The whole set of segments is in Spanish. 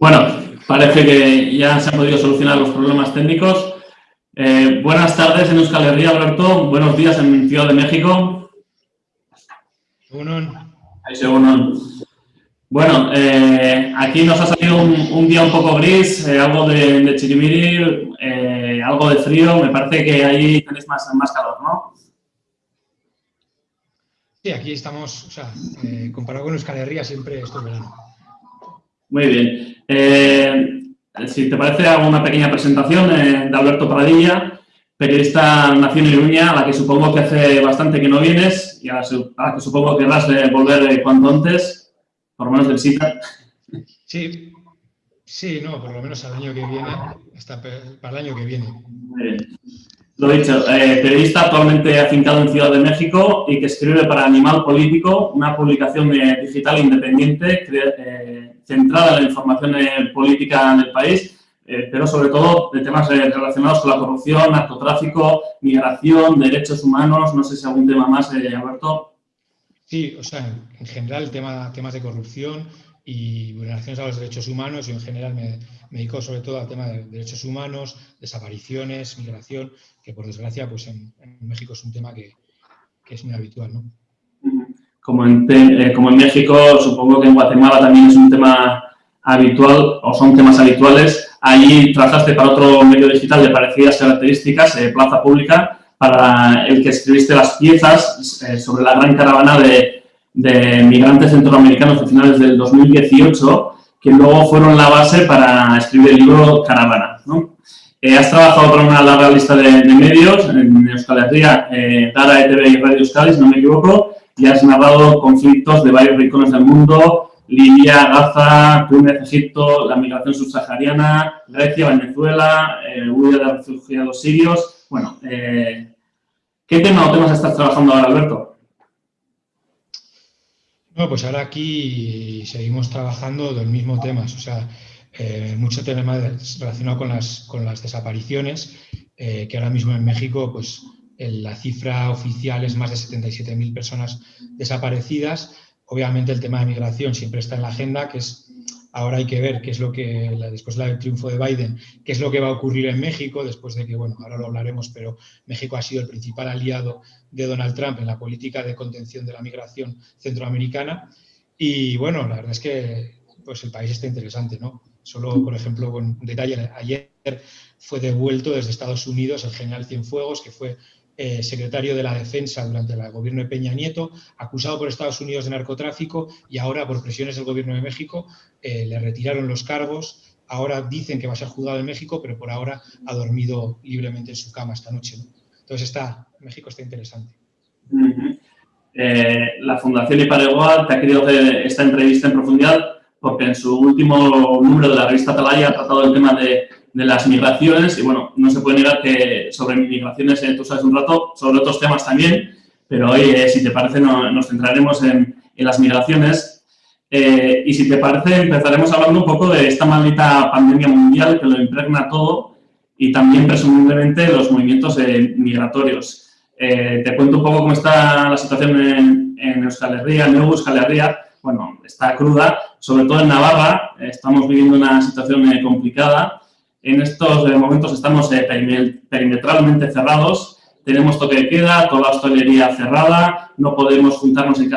Bueno, parece que ya se han podido solucionar los problemas técnicos. Eh, buenas tardes en Euskal Herria, Alberto. Buenos días en Ciudad de México. Bueno, eh, aquí nos ha salido un, día un poco gris, eh, algo de, de chirimiri, algo de frío. Me parece que ahí tenéis más, más calor, ¿no? Sí, aquí estamos, o sea, comparado con Euskal Herria siempre esto verano. Muy bien. Eh, si te parece, hago una pequeña presentación eh, de Alberto Pradilla, periodista Nación Iruña, a la que supongo que hace bastante que no vienes y a la, que supongo que vas a volver eh, cuanto antes, por lo menos de visita. Sí, sí, no, por lo menos al año que viene, hasta para el año que viene. Muy bien. Lo dicho, eh, periodista actualmente afincado en Ciudad de México y que escribe para Animal Político, una publicación digital independiente eh, centrada en la información eh, política del país, pero sobre todo de temas relacionados con la corrupción, narcotráfico, migración, derechos humanos, no sé si algún tema más, Alberto. Sí, o sea, en general tema, temas de corrupción, y vulneraciones a los derechos humanos. Yo en general me, dedico sobre todo al tema de derechos humanos, desapariciones, migración, que por desgracia pues en, México es un tema que, es muy habitual. ¿no? Como en, eh, como en México, supongo que en Guatemala también es un tema habitual o son temas habituales. Allí trabajaste para otro medio digital de parecidas características, eh, Plaza Pública, para el que escribiste las piezas eh, sobre la gran caravana de de migrantes centroamericanos a finales del 2018, que luego fueron la base para escribir el libro Caravana. ¿no? Eh, has trabajado para una larga lista de, medios, en Euskal Herria, eh, ETV y Radio Euskadi, si no me equivoco, y has narrado conflictos de varios rincones del mundo, Libia, Gaza, Túnez, Egipto, la migración subsahariana, Grecia, Venezuela, eh, huida de refugiados sirios. Bueno, eh, ¿qué tema o temas estás trabajando ahora, Alberto? pues ahora aquí seguimos trabajando del mismo temas, o sea, eh, mucho tema relacionado con las, con las desapariciones, eh, que ahora mismo en México, pues la cifra oficial es más de 77.000 personas desaparecidas. Obviamente el tema de migración siempre está en la agenda, que es Ahora hay que ver qué es lo que, después del triunfo de Biden, qué es lo que va a ocurrir en México, después de que, bueno, ahora lo hablaremos, pero México ha sido el principal aliado de Donald Trump en la política de contención de la migración centroamericana. Y bueno, la verdad es que pues el país está interesante, ¿no? Solo, por ejemplo, con un detalle, ayer fue devuelto desde Estados Unidos el general Cienfuegos, que fue eh, secretario de la Defensa durante el gobierno de Peña Nieto, acusado por Estados Unidos de narcotráfico y ahora por presiones del gobierno de México eh, le retiraron los cargos. Ahora dicen que va a ser juzgado en México, pero por ahora ha dormido libremente en su cama esta noche. Entonces está, México está interesante. Eh, la Fundación Iparegual te ha querido esta entrevista en profundidad porque en su último número de la revista Atalaya ha tratado el tema de de las migraciones y bueno, no se puede negar que sobre migraciones eh, tú sabes un rato, sobre otros temas también, pero hoy, eh, si te parece, nos centraremos en, las migraciones. Eh, y si te parece empezaremos hablando un poco de esta maldita pandemia mundial que lo impregna todo y también presumiblemente los movimientos migratorios. te cuento un poco cómo está la situación en, en Euskal Herria, en Euskal Herria, bueno, está cruda, sobre todo en Navarra, estamos viviendo una situación complicada en estos eh, momentos estamos eh, perimetralmente cerrados, tenemos toque de queda, toda la hostelería cerrada, no podemos juntarnos en,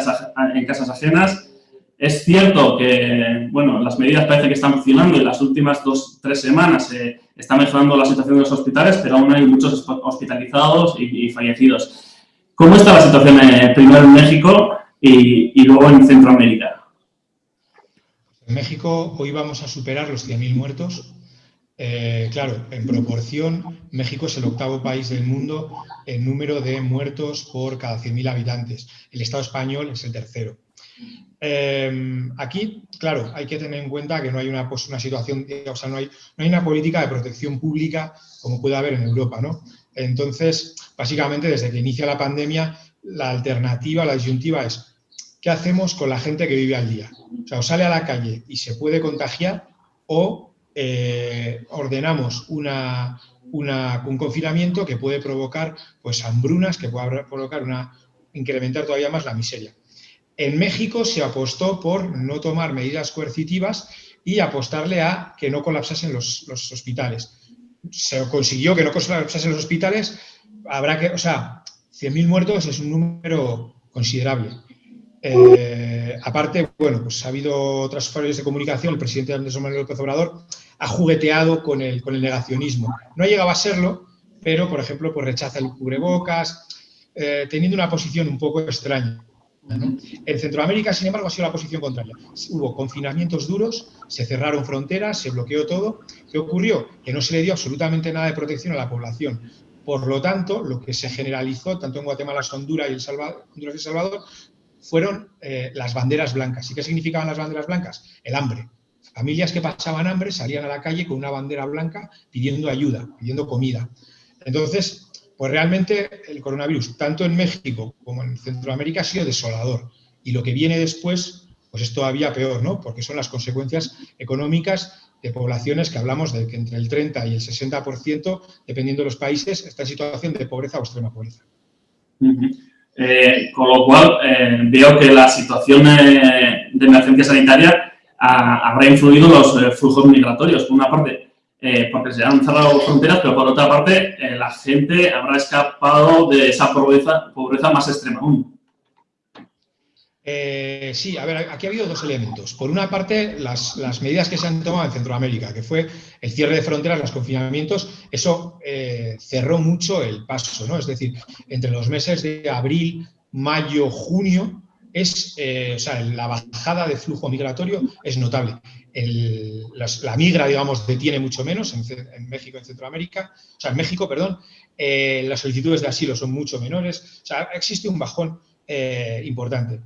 en casas ajenas. Es cierto que, bueno, las medidas parece que están funcionando y las últimas dos, tres semanas eh, está mejorando la situación de los hospitales, pero aún hay muchos hospitalizados y, fallecidos. ¿Cómo está la situación primero en México y, y luego en Centroamérica? En México hoy vamos a superar los 100.000 muertos, eh, claro, en proporción, México es el octavo país del mundo en número de muertos por cada 100.000 habitantes. El Estado español es el tercero. Em, aquí, claro, hay que tener en cuenta que no hay una, una situación, o sea, no hay, no hay, una política de protección pública como puede haber en Europa, ¿no? Entonces, básicamente, desde que inicia la pandemia, la alternativa, la disyuntiva es ¿qué hacemos con la gente que vive al día? O sea, o sale a la calle y se puede contagiar o eh, ordenamos un confinamiento que puede provocar pues, hambrunas, que puede provocar una, incrementar todavía más la miseria. En México se apostó por no tomar medidas coercitivas y apostarle a que no colapsasen los, hospitales. Se consiguió que no colapsasen los hospitales, habrá que, o sea, 100.000 muertos es un número considerable. Eh, aparte, bueno, pues ha habido otras fallos de comunicación, el presidente Andrés Manuel López Obrador ha jugueteado con el, con el negacionismo. No ha llegado a serlo, pero, por ejemplo, pues rechaza el cubrebocas, eh, teniendo una posición un poco extraña. En Centroamérica, sin embargo, ha sido la posición contraria. Hubo confinamientos duros, se cerraron fronteras, se bloqueó todo. ¿Qué ocurrió? Que no se le dio absolutamente nada de protección a la población. Por lo tanto, lo que se generalizó, tanto en Guatemala, Honduras y El Salvador fueron eh, las banderas blancas. ¿Y qué significaban las banderas blancas? El hambre. Familias que pasaban hambre salían a la calle con una bandera blanca pidiendo ayuda, pidiendo comida. Entonces, pues realmente el coronavirus, tanto en México como en Centroamérica, ha sido desolador. Y lo que viene después, pues es todavía peor, ¿no? Porque son las consecuencias económicas de poblaciones que hablamos de que entre el 30 y el 60%, dependiendo de los países, está en situación de pobreza o extrema pobreza. Eh, con lo cual, eh, veo que la situación de emergencia sanitaria habrá influido los eh, flujos migratorios. Por una parte, porque se han cerrado fronteras, pero por otra parte, la gente habrá escapado de esa pobreza, pobreza más extrema aún. Eh, sí, a ver, aquí ha habido dos elementos. Por una parte, las, medidas que se han tomado en Centroamérica, que fue el cierre de fronteras, los confinamientos, eso eh, cerró mucho el paso, ¿no? Es decir, entre los meses de abril, mayo, junio, es, eh, o sea, la bajada de flujo migratorio es notable. la migra, digamos, detiene mucho menos en, México, en Centroamérica, o sea, en México, perdón, las solicitudes de asilo son mucho menores, o sea, existe un bajón importante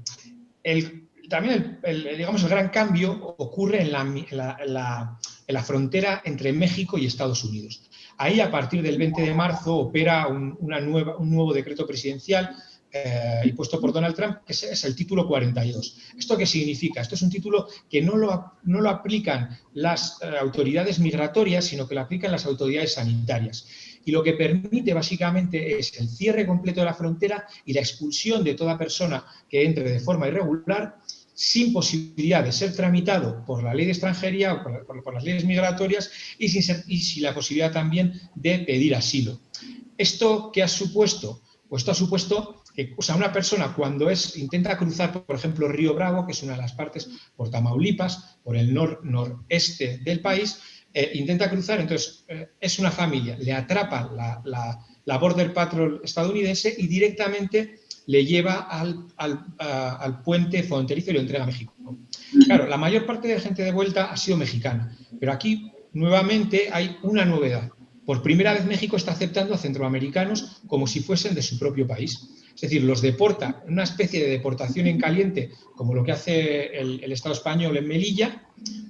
también el, digamos, el gran cambio ocurre en la, frontera entre México y Estados Unidos. Ahí, a partir del 20 de marzo, opera un, una nueva, un nuevo decreto presidencial eh, impuesto por Donald Trump, que es, el título 42. ¿Esto qué significa? Esto es un título que no lo, no lo aplican las eh, autoridades migratorias, sino que lo aplican las autoridades sanitarias y lo que permite básicamente es el cierre completo de la frontera y la expulsión de toda persona que entre de forma irregular sin posibilidad de ser tramitado por la ley de extranjería o por, las leyes migratorias y sin, la posibilidad también de pedir asilo. ¿Esto qué ha supuesto? Pues esto ha supuesto que o sea, una persona cuando es, intenta cruzar, por ejemplo, Río Bravo, que es una de las partes por Tamaulipas, por el nor, noreste del país, eh, intenta cruzar, entonces eh, es una familia, le atrapa la, Border Patrol estadounidense y directamente le lleva al, puente fronterizo y lo entrega a México. Claro, la mayor parte de la gente de vuelta ha sido mexicana, pero aquí nuevamente hay una novedad. Por primera vez México está aceptando a centroamericanos como si fuesen de su propio país. Es decir, los deporta, una especie de deportación en caliente, como lo que hace el, el Estado español en Melilla,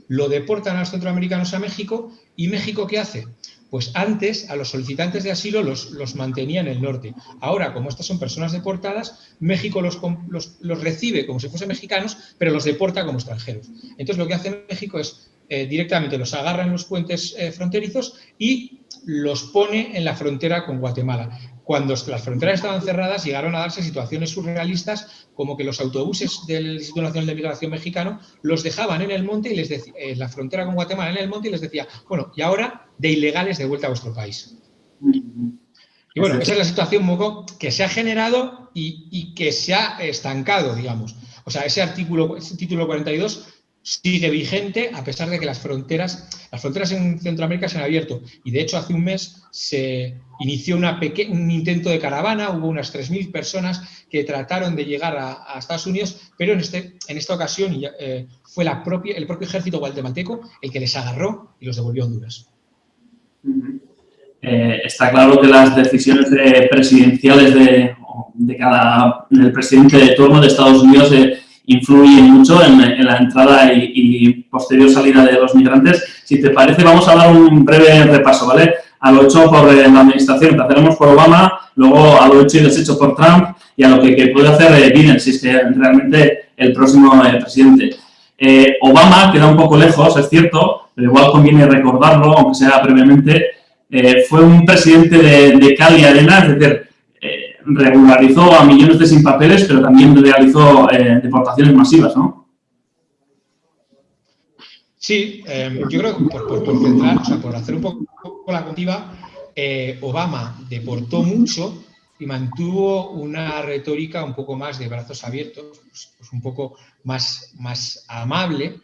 lo deportan a los centroamericanos a México y México ¿qué hace? Pues antes a los solicitantes de asilo los, los mantenía en el norte. Ahora, como estas son personas deportadas, México los, los, recibe como si fuesen mexicanos, pero los deporta como extranjeros. Entonces lo que hace México es eh, directamente los agarra en los puentes eh, fronterizos y los pone en la frontera con Guatemala cuando las fronteras estaban cerradas, llegaron a darse situaciones surrealistas como que los autobuses del Instituto Nacional de Migración Mexicano los dejaban en el monte y les decía, en la frontera con Guatemala en el monte y les decía, bueno, y ahora de ilegales de vuelta a vuestro país. Y bueno, esa es la situación que se ha generado y, y, que se ha estancado, digamos. O sea, ese artículo, ese título 42 sigue vigente a pesar de que las fronteras, las fronteras en Centroamérica se han abierto. Y de hecho hace un mes se inició una un intento de caravana, hubo unas 3.000 personas que trataron de llegar a, Estados Unidos, pero en, este, en esta ocasión eh, fue la propia, el propio ejército guatemalteco el que les agarró y los devolvió a Honduras. Eh, está claro que las decisiones presidenciales de, de cada del presidente de turno de Estados Unidos eh, influye mucho en, la entrada y, posterior salida de los migrantes. Si te parece, vamos a dar un breve repaso, ¿vale? A lo hecho por eh, la administración, que hacemos por Obama, luego a lo hecho y deshecho por Trump y a lo que, puede hacer eh, Biden, si es que realmente el próximo eh, presidente. Obama queda un poco lejos, es cierto, pero igual conviene recordarlo, aunque sea brevemente, fue un presidente de, de cal y arena, es decir, regularizó a millones de sin papeles, pero también realizó eh, deportaciones masivas, ¿no? Sí, em, yo creo que por, centrar, o sea, por hacer un poco la contiva, eh, Obama deportó mucho y mantuvo una retórica un poco más de brazos abiertos, pues, pues un poco más, más amable.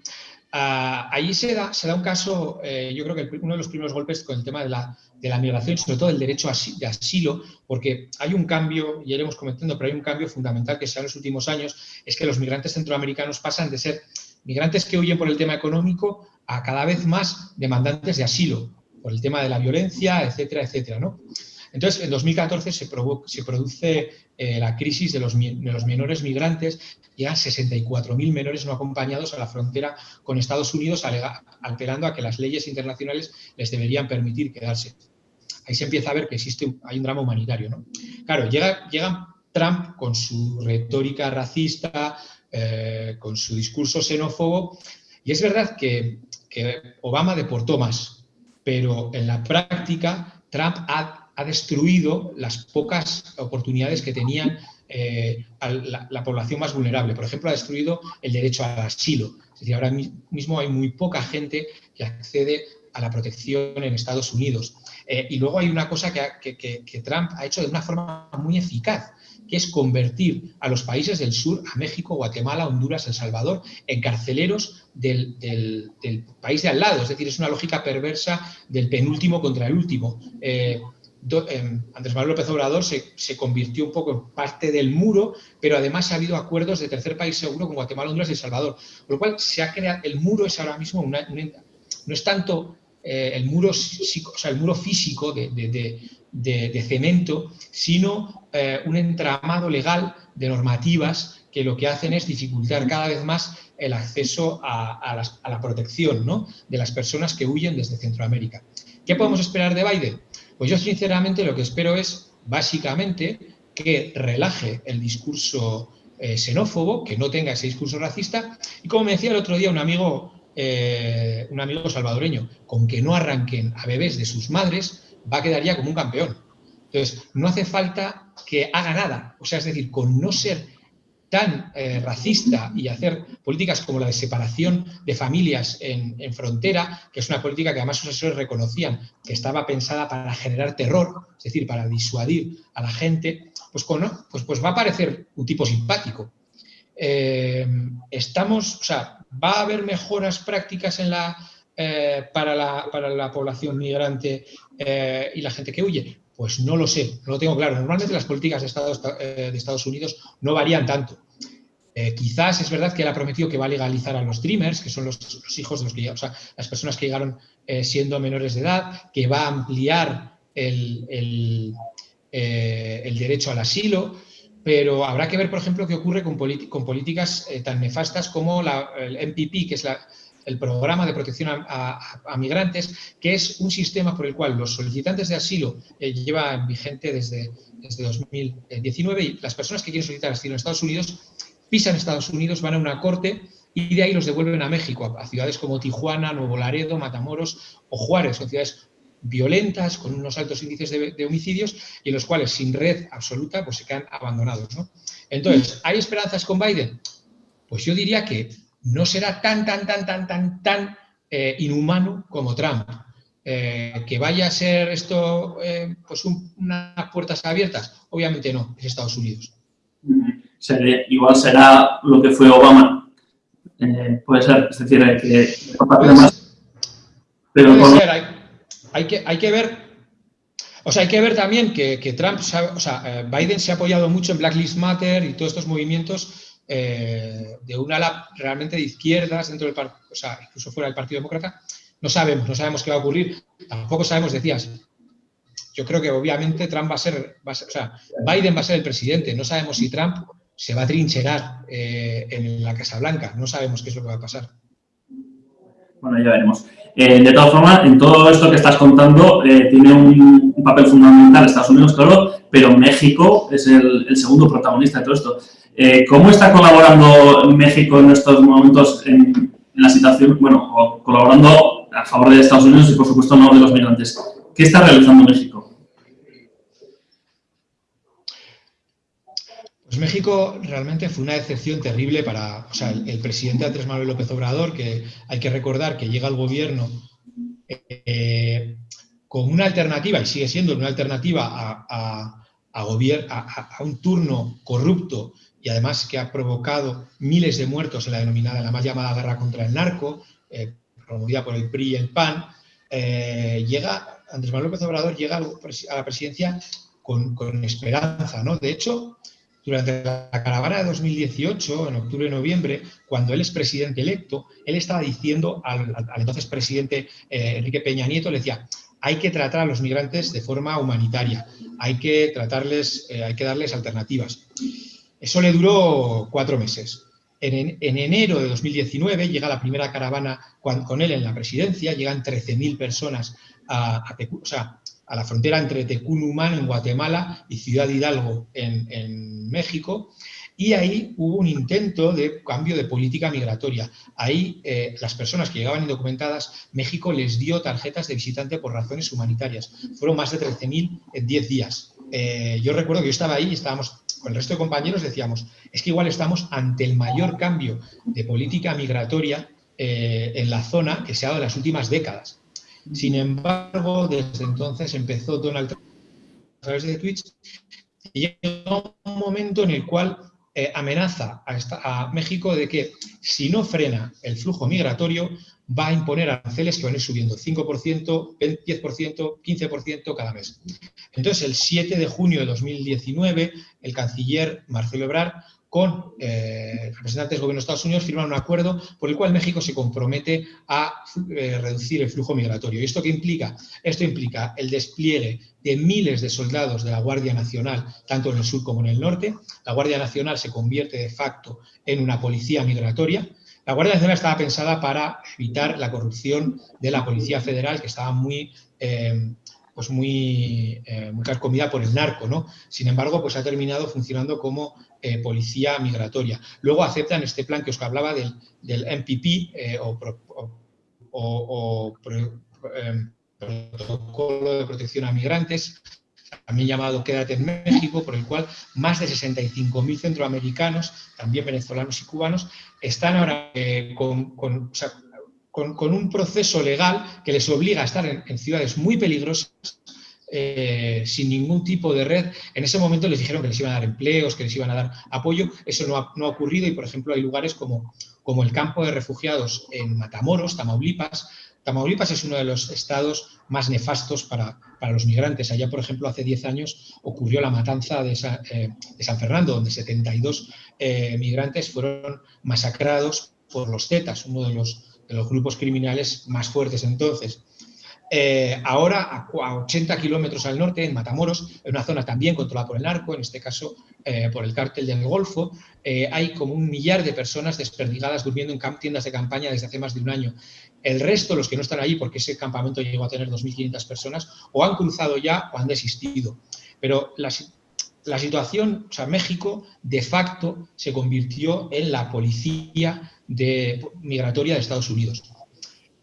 Ah, allí se da, se da un caso, eh, yo creo que uno de los primeros golpes con el tema de la, de la migración, sobre todo el derecho de asilo, porque hay un cambio, ya iremos comentando, pero hay un cambio fundamental que se da en los últimos años, es que los migrantes centroamericanos pasan de ser migrantes que huyen por el tema económico a cada vez más demandantes de asilo, por el tema de la violencia, etcétera, etcétera, ¿no? Entonces, en 2014 se, se produce eh, la crisis de los, menores migrantes, llegan 64.000 menores no acompañados a la frontera con Estados Unidos, alterando a que las leyes internacionales les deberían permitir quedarse. Ahí se empieza a ver que existe hay un drama humanitario. ¿no? Claro, llega, llega Trump con su retórica racista, eh, con su discurso xenófobo, y es verdad que, que Obama deportó más, pero en la práctica Trump ha ha destruido las pocas oportunidades que tenían eh, la, población más vulnerable. Por ejemplo, ha destruido el derecho al asilo. Es decir, ahora mismo hay muy poca gente que accede a la protección en Estados Unidos. Eh, y luego hay una cosa que, Trump ha hecho de una forma muy eficaz, que es convertir a los países del sur, a México, Guatemala, Honduras, El Salvador, en carceleros del, país de al lado. Es decir, es una lógica perversa del penúltimo contra el último. Eh, Em, Andrés Manuel López Obrador se, convirtió un poco en parte del muro, pero además ha habido acuerdos de tercer país seguro con Guatemala, Honduras y El Salvador. Con lo cual, se ha creado, el muro es ahora mismo, una, no es tanto eh, el, muro, o sea, el muro físico de, cemento, sino eh, un entramado legal de normativas que lo que hacen es dificultar cada vez más el acceso a, la protección de las personas que huyen desde Centroamérica. ¿Qué podemos esperar de Biden? Pues yo sinceramente lo que espero es básicamente que relaje el discurso eh, xenófobo, que no tenga ese discurso racista y como me decía el otro día un amigo, eh, un amigo salvadoreño, con que no arranquen a bebés de sus madres, va a quedar ya como un campeón. Entonces, no hace falta que haga nada. O sea, es decir, con no ser tan eh, racista y hacer políticas como la de separación de familias en, frontera, que es una política que además sus asesores reconocían que estaba pensada para generar terror, es decir, para disuadir a la gente, pues, pues, pues va a parecer un tipo simpático. Eh, estamos, o sea, va a haber mejoras prácticas en la, eh, para, la, para, la, población migrante y la gente que huye. Pues no lo sé, no lo tengo claro. Normalmente las políticas de Estados, eh, de Estados Unidos no varían tanto. Eh, quizás es verdad que él ha prometido que va a legalizar a los dreamers, que son los, hijos de los que o sea, las personas que llegaron eh, siendo menores de edad, que va a ampliar el, derecho al asilo, pero habrá que ver, por ejemplo, qué ocurre con, políticas tan nefastas como la, el MPP, que es la, el programa de protección a, migrantes, que es un sistema por el cual los solicitantes de asilo eh, llevan vigente desde, desde 2019 y las personas que quieren solicitar asilo en Estados Unidos pisan Estados Unidos, van a una corte y de ahí los devuelven a México, a, ciudades como Tijuana, Nuevo Laredo, Matamoros o Juárez, son ciudades violentas, con unos altos índices de, homicidios y en los cuales sin red absoluta pues se quedan abandonados. Entonces, ¿hay esperanzas con Biden? Pues yo diría que no será tan, tan, tan, tan, tan, tan eh, inhumano como Trump. Eh, que vaya a ser esto eh, pues unas puertas abiertas, obviamente no, es Estados Unidos. Igual será lo que fue Obama. puede ser, es decir, que Pero hay, que, hay que ver o sea, hay que ver también que, Trump, o sea, Biden se ha apoyado mucho en Black Lives Matter y todos estos movimientos eh, de un ala realmente de izquierdas dentro del partido, o sea, incluso fuera del Partido Demócrata, no sabemos, no sabemos qué va a ocurrir, tampoco sabemos, decías, yo creo que obviamente Trump va a ser, o sea, Biden va a ser el presidente, no sabemos si Trump se va a trincherar eh, en la Casa Blanca, no sabemos qué es lo que va a pasar. Bueno, ya veremos. Eh, de todas formas, en todo esto que estás contando, tiene un, papel fundamental Estados Unidos, claro, pero México es el, segundo protagonista de todo esto. Eh, ¿Cómo está colaborando México en estos momentos en, la situación, bueno, colaborando a favor de Estados Unidos y por supuesto no de los migrantes? ¿Qué está realizando México? Pues México realmente fue una decepción terrible para o sea, el, presidente Andrés Manuel López Obrador, que hay que recordar que llega al gobierno eh, con una alternativa, y sigue siendo una alternativa a, a, un turno corrupto y además que ha provocado miles de muertos en la denominada, la más llamada guerra contra el narco, eh, promovida por el PRI y el PAN, eh, llega, Andrés Manuel López Obrador llega a la presidencia con, con esperanza, ¿no? De hecho, durante la caravana de 2018, en octubre y noviembre, cuando él es presidente electo, él estaba diciendo al, entonces presidente eh, Enrique Peña Nieto, le decía, hay que tratar a los migrantes de forma humanitaria, hay que tratarles, eh, hay que darles alternativas. Eso le duró cuatro meses. En, enero de 2019 llega la primera caravana con, él en la presidencia, llegan 13.000 personas a, a, a la frontera entre Tecunumán en Guatemala y Ciudad Hidalgo en, México, y ahí hubo un intento de cambio de política migratoria. Ahí eh, las personas que llegaban indocumentadas, México les dio tarjetas de visitante por razones humanitarias. Fueron más de 13.000 en 10 días. Eh, yo recuerdo que yo estaba ahí y estábamos, con el resto de compañeros decíamos, es que igual estamos ante el mayor cambio de política migratoria eh, en la zona que se ha dado en las últimas décadas. Sin embargo, desde entonces empezó Donald Trump a través de Twitch y llegó un momento en el cual eh, amenaza a, México de que si no frena el flujo migratorio va a imponer aranceles que van a ir subiendo 5%, 10%, 15% cada mes. Entonces, el 7 de junio de 2019, el canciller Marcelo Ebrard con eh, representantes del gobierno de Estados Unidos firman un acuerdo por el cual México se compromete a eh, reducir el flujo migratorio. ¿Y esto qué implica? Esto implica el despliegue de miles de soldados de la Guardia Nacional, tanto en el sur como en el norte. La Guardia Nacional se convierte de facto en una policía migratoria. La Guardia Nacional estaba pensada para evitar la corrupción de la Policía Federal, que estaba muy eh, pues muy, eh, carcomida por el narco, ¿no? Sin embargo, pues ha terminado funcionando como eh, policía migratoria. Luego aceptan este plan que os hablaba del, del MPP eh, o, em, protocolo de protección a migrantes, también llamado Quédate en México, por el cual más de 65.000 centroamericanos, también venezolanos y cubanos, están ahora con, con, un proceso legal que les obliga a estar en, ciudades muy peligrosas, eh, sin ningún tipo de red. En ese momento les dijeron que les iban a dar empleos, que les iban a dar apoyo. Eso no ha, ocurrido y, por ejemplo, hay lugares como, como el campo de refugiados en Matamoros, Tamaulipas. Tamaulipas es uno de los estados más nefastos para, los migrantes. Allá, por ejemplo, hace 10 años ocurrió la matanza de, eh, San Fernando, donde 72 eh, migrantes fueron masacrados por los Zetas, uno de los de los grupos criminales más fuertes entonces. Eh, ahora, a 80 kilómetros al norte, en Matamoros, en una zona también controlada por el narco, en este caso eh, por el cártel del Golfo, eh, hay como un millar de personas desperdigadas durmiendo en tiendas de campaña desde hace más de un año. El resto, los que no están allí, porque ese campamento llegó a tener 2.500 personas, o han cruzado ya o han desistido. Pero la, la situación, o sea, México de facto se convirtió en la policía de, migratoria de Estados Unidos.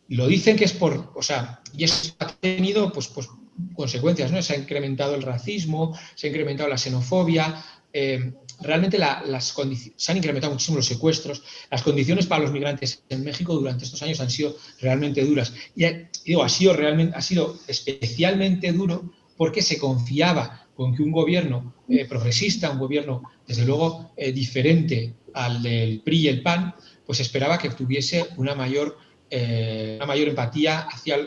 Lo dicen que es por, o sea, y eso ha tenido pues, pues, consecuencias, ¿no? Se ha incrementado el racismo, se ha incrementado la xenofobia, eh, realmente las se han incrementado muchísimo los secuestros, las condiciones para los migrantes en México durante estos años han sido realmente duras. Y, ha sido, realmente, ha sido especialmente duro porque se confiaba con que un gobierno eh, progresista, un gobierno, desde luego, eh, diferente al del PRI y el PAN, pues esperaba que tuviese una mayor, eh, una mayor empatía hacia,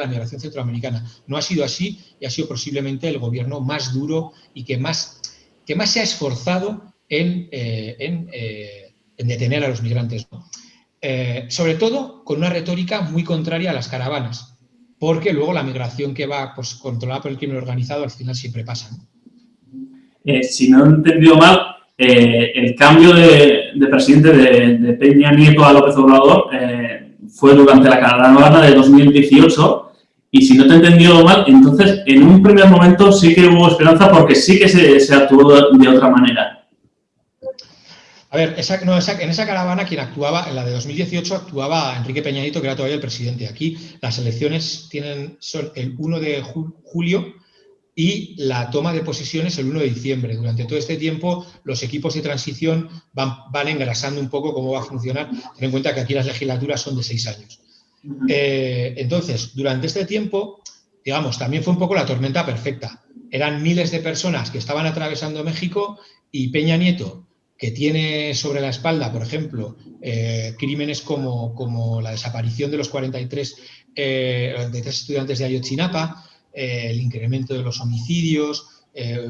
la migración centroamericana. No ha sido así y ha sido posiblemente el gobierno más duro y que más, que más se ha esforzado en, detener a los migrantes. sobre todo con una retórica muy contraria a las caravanas, porque luego la migración que va pues, controlada por el crimen organizado al final siempre pasa. si no he entendido mal, eh, el cambio de, presidente de, Peña Nieto a López Obrador eh, fue durante la caravana de 2018 y si no te he entendido mal, entonces en un primer momento sí que hubo esperanza porque sí que se, actuó de otra manera. A ver, en esa caravana quien actuaba, en la de 2018 actuaba Enrique Peña Nieto, que era todavía el presidente. Aquí las elecciones tienen, son el 1 de julio y la toma de posiciones el 1 de diciembre. Durante todo este tiempo, los equipos de transición van, van engrasando un poco cómo va a funcionar. Ten en cuenta que aquí las legislaturas son de seis años. Eh, entonces, durante este tiempo, digamos, también fue un poco la tormenta perfecta. Eran miles de personas que estaban atravesando México y Peña Nieto, que tiene sobre la espalda, por ejemplo, eh, crímenes como, como, la desaparición de los 43 eh, estudiantes de Ayotzinapa, eh, el incremento de los homicidios,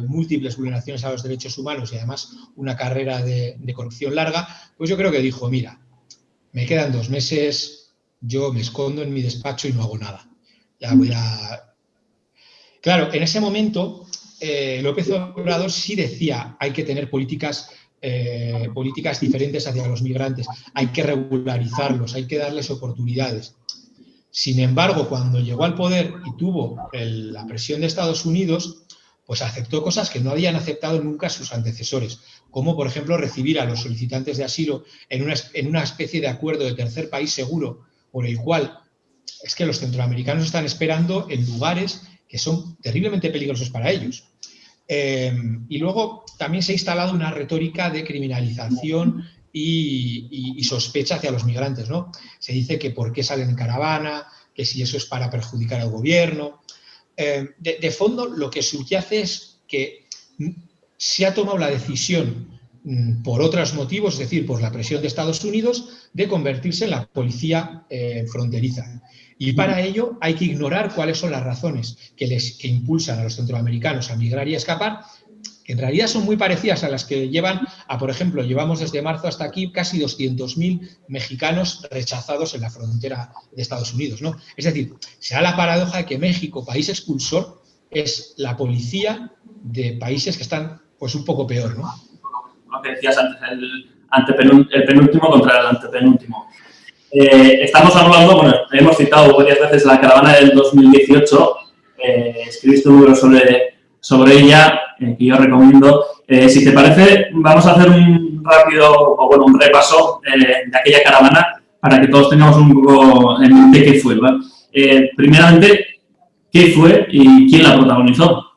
múltiples vulneraciones a los derechos humanos y además una carrera de, corrupción larga, pues yo creo que dijo, mira, me quedan dos meses, yo me escondo en mi despacho y no hago nada. Ya voy a... Claro, en ese momento López Obrador sí decía hay que tener políticas, políticas diferentes hacia los migrantes, hay que regularizarlos, hay que darles oportunidades. Sin embargo, cuando llegó al poder y tuvo la presión de Estados Unidos, pues aceptó cosas que no habían aceptado nunca sus antecesores, como por ejemplo recibir a los solicitantes de asilo en una, en una especie de acuerdo de tercer país seguro, por el cual es que los centroamericanos están esperando en lugares que son terriblemente peligrosos para ellos. Eh, y luego también se ha instalado una retórica de criminalización y, sospecha hacia los migrantes. ¿no? Se dice que por qué salen en caravana, que si eso es para perjudicar al gobierno. Eh, de, fondo, lo que subyace es que se ha tomado la decisión mm, por otros motivos, es decir, por la presión de Estados Unidos, de convertirse en la policía eh, fronteriza. Y para ello hay que ignorar cuáles son las razones que, les, que impulsan a los centroamericanos a migrar y a escapar que en realidad son muy parecidas a las que llevan a, por ejemplo, llevamos desde marzo hasta aquí casi 200.000 mexicanos rechazados en la frontera de Estados Unidos. ¿no? Es decir, se da la paradoja de que México, país expulsor, es la policía de países que están pues un poco peor. ¿no? Lo que decías antes, el, penúltimo contra el antepenúltimo. Eh, estamos hablando, bueno, hemos citado varias veces la caravana del 2018, eh, escribiste un libro sobre, sobre ella, eh, que yo recomiendo. Eh, si te parece, vamos a hacer un rápido, o bueno, un repaso de aquella caravana para que todos tengamos un poco en mente qué fue. primeramente, ¿qué fue y quién la protagonizó?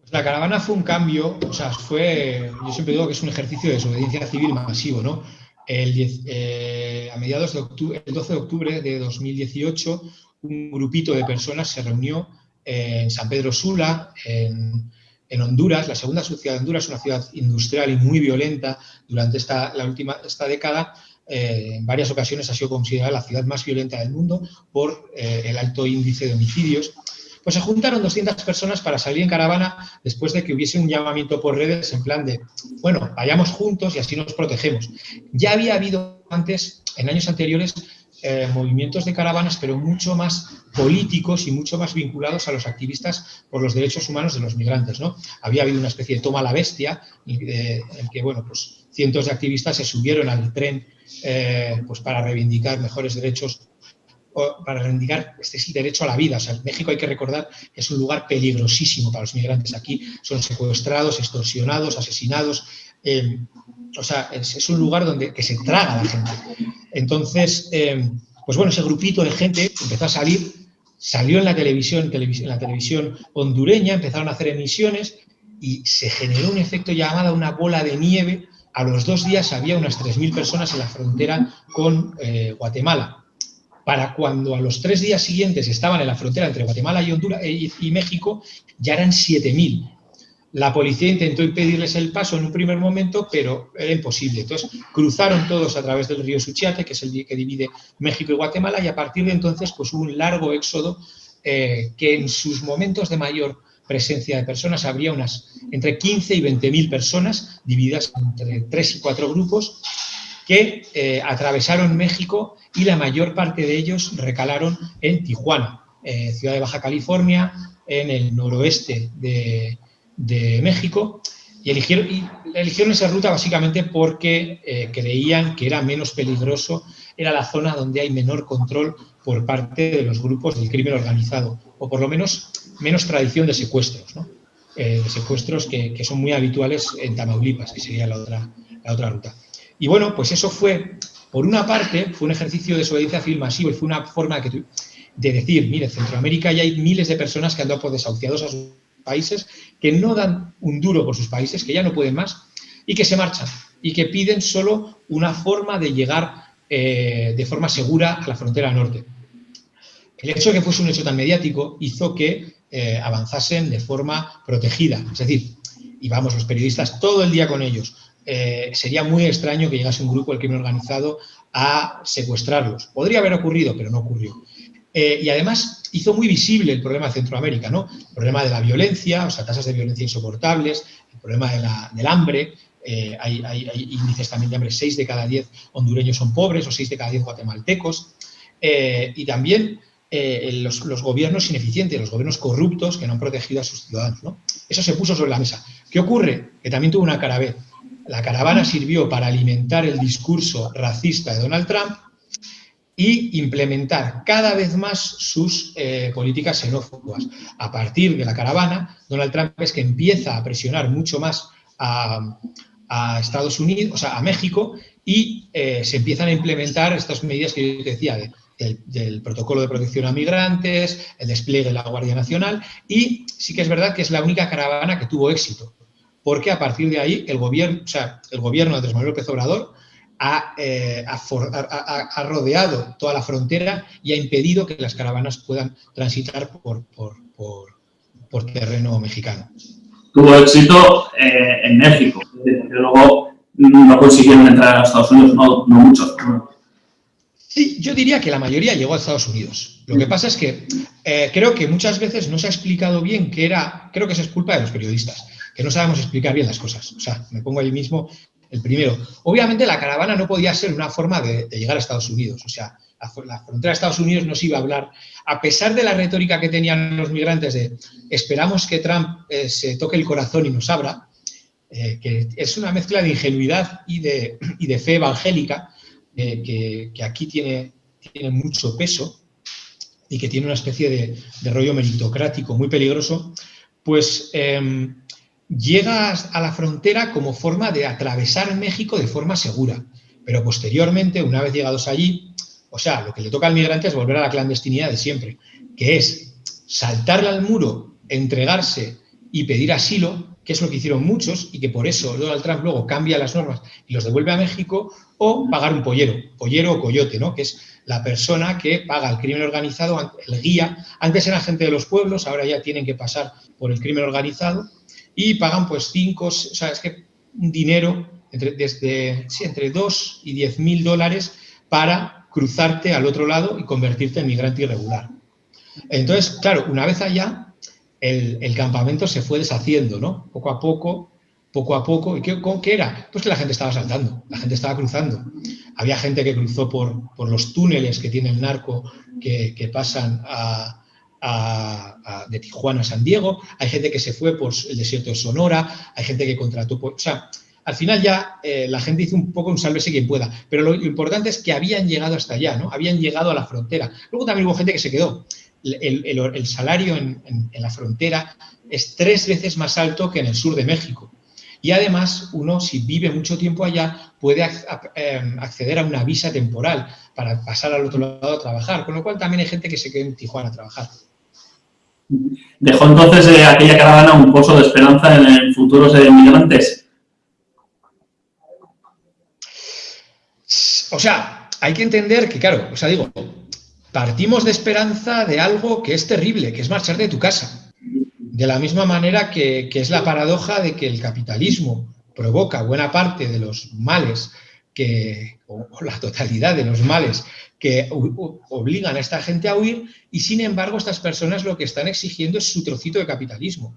Pues la caravana fue un cambio, o sea, fue, yo siempre digo que es un ejercicio de desobediencia civil masivo, ¿no? El a mediados de octubre, el 12 de octubre de 2018, un grupito de personas se reunió en San Pedro Sula, en, Honduras. La segunda ciudad de Honduras una ciudad industrial y muy violenta. Durante esta, la última, esta década, eh, en varias ocasiones ha sido considerada la ciudad más violenta del mundo por eh, el alto índice de homicidios. Pues se juntaron 200 personas para salir en caravana después de que hubiese un llamamiento por redes en plan de, bueno, vayamos juntos y así nos protegemos. Ya había habido antes, en años anteriores, eh, movimientos de caravanas, pero mucho más políticos y mucho más vinculados a los activistas por los derechos humanos de los migrantes. ¿no? Había habido una especie de toma a la bestia, eh, en que bueno, pues, cientos de activistas se subieron al tren eh, pues, para reivindicar mejores derechos para reivindicar este derecho a la vida. México hay que recordar que es un lugar peligrosísimo para los migrantes. Aquí son secuestrados, extorsionados, asesinados. o sea, es, un lugar donde que se traga la gente. Entonces, eh, pues bueno, ese grupito de gente empezó a salir, salió en la televisión, en la televisión hondureña, empezaron a hacer emisiones y se generó un efecto llamado una bola de nieve. A los dos días había unas 3.000 personas en la frontera con eh, Guatemala. Para cuando a los tres días siguientes estaban en la frontera entre Guatemala y, Honduras, eh, y México, ya eran 7.000. La policía intentó impedirles el paso en un primer momento, pero era imposible. Entonces, cruzaron todos a través del río Suchiate, que es el que divide México y Guatemala, y a partir de entonces pues, hubo un largo éxodo eh, que en sus momentos de mayor presencia de personas habría unas entre 15 y 20 mil personas divididas entre tres y cuatro grupos que eh, atravesaron México y la mayor parte de ellos recalaron en Tijuana, eh, ciudad de Baja California, en el noroeste de, de México y eligieron, y eligieron esa ruta básicamente porque eh, creían que era menos peligroso, era la zona donde hay menor control por parte de los grupos del crimen organizado, o por lo menos menos tradición de secuestros, ¿no? Eh, secuestros que, que, son muy habituales en Tamaulipas, que sería la otra, la otra ruta. Y bueno, pues eso fue, por una parte, fue un ejercicio de desobediencia civil masivo y fue una forma de decir, mire, en Centroamérica ya hay miles de personas que han dado por desahuciados a sus países, que no dan un duro por sus países, que ya no pueden más y que se marchan y que piden solo una forma de llegar eh, de forma segura a la frontera norte. El hecho de que fuese un hecho tan mediático hizo que eh, avanzasen de forma protegida, es decir, íbamos los periodistas todo el día con ellos. Eh, sería muy extraño que llegase un grupo del crimen organizado a secuestrarlos. Podría haber ocurrido, pero no ocurrió. y además hizo muy visible el problema de Centroamérica, ¿no? El problema de la violencia, o sea, tasas de violencia insoportables, el problema del hambre, eh, hay, índices también de hambre, 6 de cada 10 hondureños son pobres o 6 de cada 10 guatemaltecos. Eh, y también eh, los, gobiernos ineficientes, los gobiernos corruptos que no han protegido a sus ciudadanos. Eso se puso sobre la mesa. ¿Qué ocurre? Que también tuvo una cara B. La caravana sirvió para alimentar el discurso racista de Donald Trump y implementar cada vez más sus políticas xenófobas. A partir de la caravana, Donald Trump es que empieza a presionar mucho más a, Estados Unidos, o sea, a México, y eh, se empiezan a implementar estas medidas que yo decía, del, protocolo de protección a migrantes, el despliegue de la Guardia Nacional, y sí que es verdad que es la única caravana que tuvo éxito, porque a partir de ahí el gobierno, o sea, el gobierno de Andrés Manuel López Obrador ha, eh, rodeado toda la frontera y ha impedido que las caravanas puedan transitar por, por terreno mexicano tuvo éxito eh, en México, pero luego no consiguieron entrar a Estados Unidos, no, muchos. Sí, yo diría que la mayoría llegó a Estados Unidos. Lo que pasa es que eh, creo que muchas veces no se ha explicado bien que era, creo que eso es culpa de los periodistas, que no sabemos explicar bien las cosas. O sea, me pongo ahí mismo el primero. Obviamente la caravana no podía ser una forma de, de llegar a Estados Unidos. O sea, la, frontera de Estados Unidos no se iba a hablar, a pesar de la retórica que tenían los migrantes de esperamos que Trump eh, se toque el corazón y nos abra, eh, que es una mezcla de ingenuidad y de, de fe evangélica eh, que, aquí tiene, tiene mucho peso y que tiene una especie de, rollo meritocrático muy peligroso, pues em, llega a la frontera como forma de atravesar México de forma segura. Pero posteriormente, una vez llegados allí, o sea, lo que le toca al migrante es volver a la clandestinidad de siempre, que es saltarle al muro, entregarse y pedir asilo, que es lo que hicieron muchos y que por eso Donald Trump luego cambia las normas y los devuelve a México, o pagar un pollero, pollero o coyote, ¿no? que es la persona que paga el crimen organizado, el guía. Antes eran gente de los pueblos, ahora ya tienen que pasar por el crimen organizado y pagan pues cinco, o sea, es que dinero entre, desde, sí, entre 2 y 10 mil dólares para cruzarte al otro lado y convertirte en migrante irregular. Entonces, claro, una vez allá, el, campamento se fue deshaciendo, ¿no? Poco a poco, poco a poco. ¿Y qué, qué, era? Pues que la gente estaba saltando, la gente estaba cruzando. Había gente que cruzó por, por los túneles que tiene el narco que, pasan de Tijuana a San Diego, hay gente que se fue por el desierto de Sonora, hay gente que contrató por... O sea, al final ya eh, la gente hizo un poco un sálvese quien pueda, pero lo, importante es que habían llegado hasta allá, ¿no? Habían llegado a la frontera. Luego también hubo gente que se quedó. El, salario en, la frontera es tres veces más alto que en el sur de México. Y además, uno, si vive mucho tiempo allá, puede em, acceder a una visa temporal para pasar al otro lado a trabajar, con lo cual también hay gente que se queda en Tijuana a trabajar. Dejó entonces eh, aquella caravana un pozo de esperanza en el futuro de migrantes. O sea, hay que entender que, claro, o sea, digo, partimos de esperanza de algo que es terrible, que es marchar de tu casa. De la misma manera que, es la paradoja de que el capitalismo provoca buena parte de los males que, o, la totalidad de los males que obligan a esta gente a huir y sin embargo estas personas lo que están exigiendo es su trocito de capitalismo.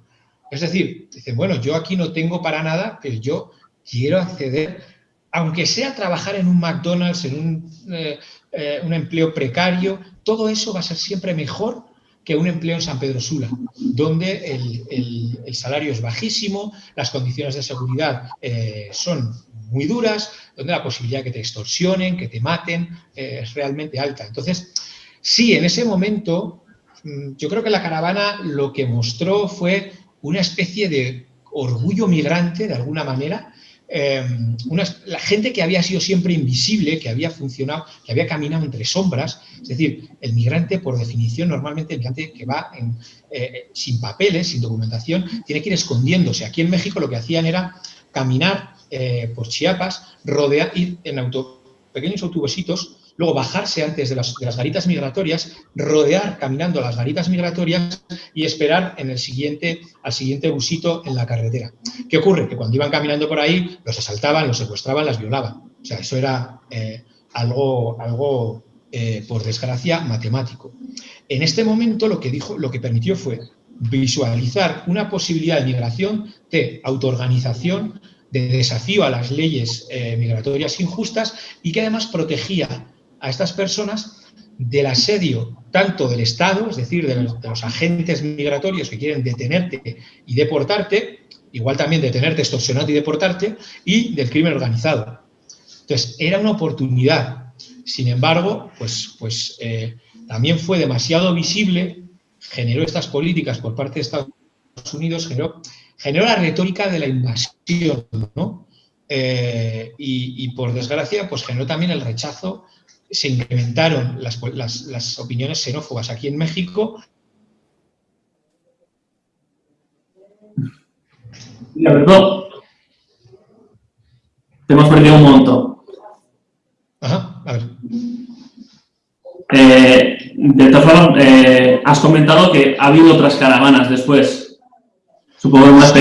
Es decir, dicen, bueno, yo aquí no tengo para nada, pero yo quiero acceder aunque sea trabajar en un McDonald's, en un, eh, eh, empleo precario, todo eso va a ser siempre mejor que un empleo en San Pedro Sula, donde el, salario es bajísimo, las condiciones de seguridad eh, son muy duras, donde la posibilidad de que te extorsionen, que te maten, es realmente alta. Entonces, sí, en ese momento, mm, yo creo que la caravana lo que mostró fue una especie de orgullo migrante, de alguna manera, em, la gente que había sido siempre invisible, que había funcionado, que había caminado entre sombras, es decir, el migrante, por definición, normalmente el migrante que va eh, sin papeles, sin documentación, tiene que ir escondiéndose. Aquí en México lo que hacían era caminar eh, por Chiapas, rodear, ir en auto, pequeños autobusitos luego bajarse antes de las, garitas migratorias, rodear caminando las garitas migratorias y esperar en el siguiente, al siguiente busito en la carretera. ¿Qué ocurre? Que cuando iban caminando por ahí, los asaltaban, los secuestraban, las violaban. O sea, eso era eh, algo, algo eh, por desgracia, matemático. En este momento lo que, dijo, lo que permitió fue visualizar una posibilidad de migración, de autoorganización, de desafío a las leyes eh, migratorias injustas y que además protegía a estas personas del asedio tanto del Estado, es decir, de los, agentes migratorios que quieren detenerte y deportarte, igual también detenerte, extorsionarte y deportarte, y del crimen organizado. Entonces, era una oportunidad. Sin embargo, pues, pues eh, también fue demasiado visible, generó estas políticas por parte de Estados Unidos, generó, generó la retórica de la invasión, ¿no? Eh, y, y, por desgracia, pues generó también el rechazo se incrementaron las, opiniones xenófobas aquí en México. Y te hemos perdido un montón. Ajá, a ver. Eh, de todas formas, eh, has comentado que ha habido otras caravanas después, supongo más.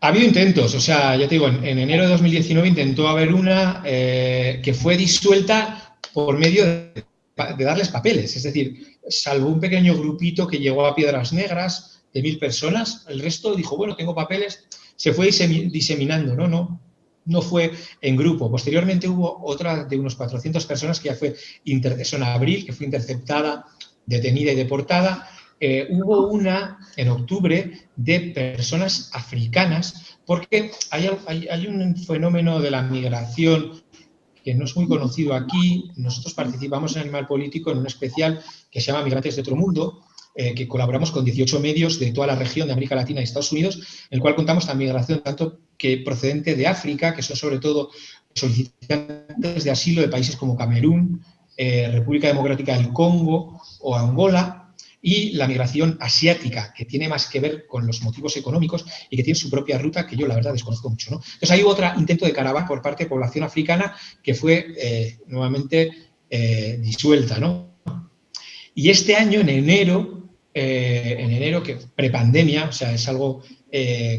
Ha habido intentos, o sea, ya te digo, en, enero de 2019 intentó haber una eh, que fue disuelta por medio de, darles papeles, es decir, salvo un pequeño grupito que llegó a Piedras Negras de mil personas, el resto dijo, bueno, tengo papeles, se fue diseminando, ¿no? No, no fue en grupo. Posteriormente hubo otra de unos 400 personas que ya fue, eso en abril, que fue interceptada, detenida y deportada, eh, hubo una en octubre de personas africanas, porque hay, hay, un fenómeno de la migración que no es muy conocido aquí. Nosotros participamos en Animal Político en un especial que se llama Migrantes de otro mundo, eh, que colaboramos con 18 medios de toda la región de América Latina y Estados Unidos, en el cual contamos la migración tanto que procedente de África, que son sobre todo solicitantes de asilo de países como Camerún, eh, República Democrática del Congo o Angola, y la migración asiática, que tiene más que ver con los motivos económicos y que tiene su propia ruta, que yo la verdad desconozco mucho. Entonces hay otro intento de caravana por parte de población africana que fue eh, nuevamente eh, disuelta. ¿no? Y este año, en enero, eh, en enero, que prepandemia, o sea, es algo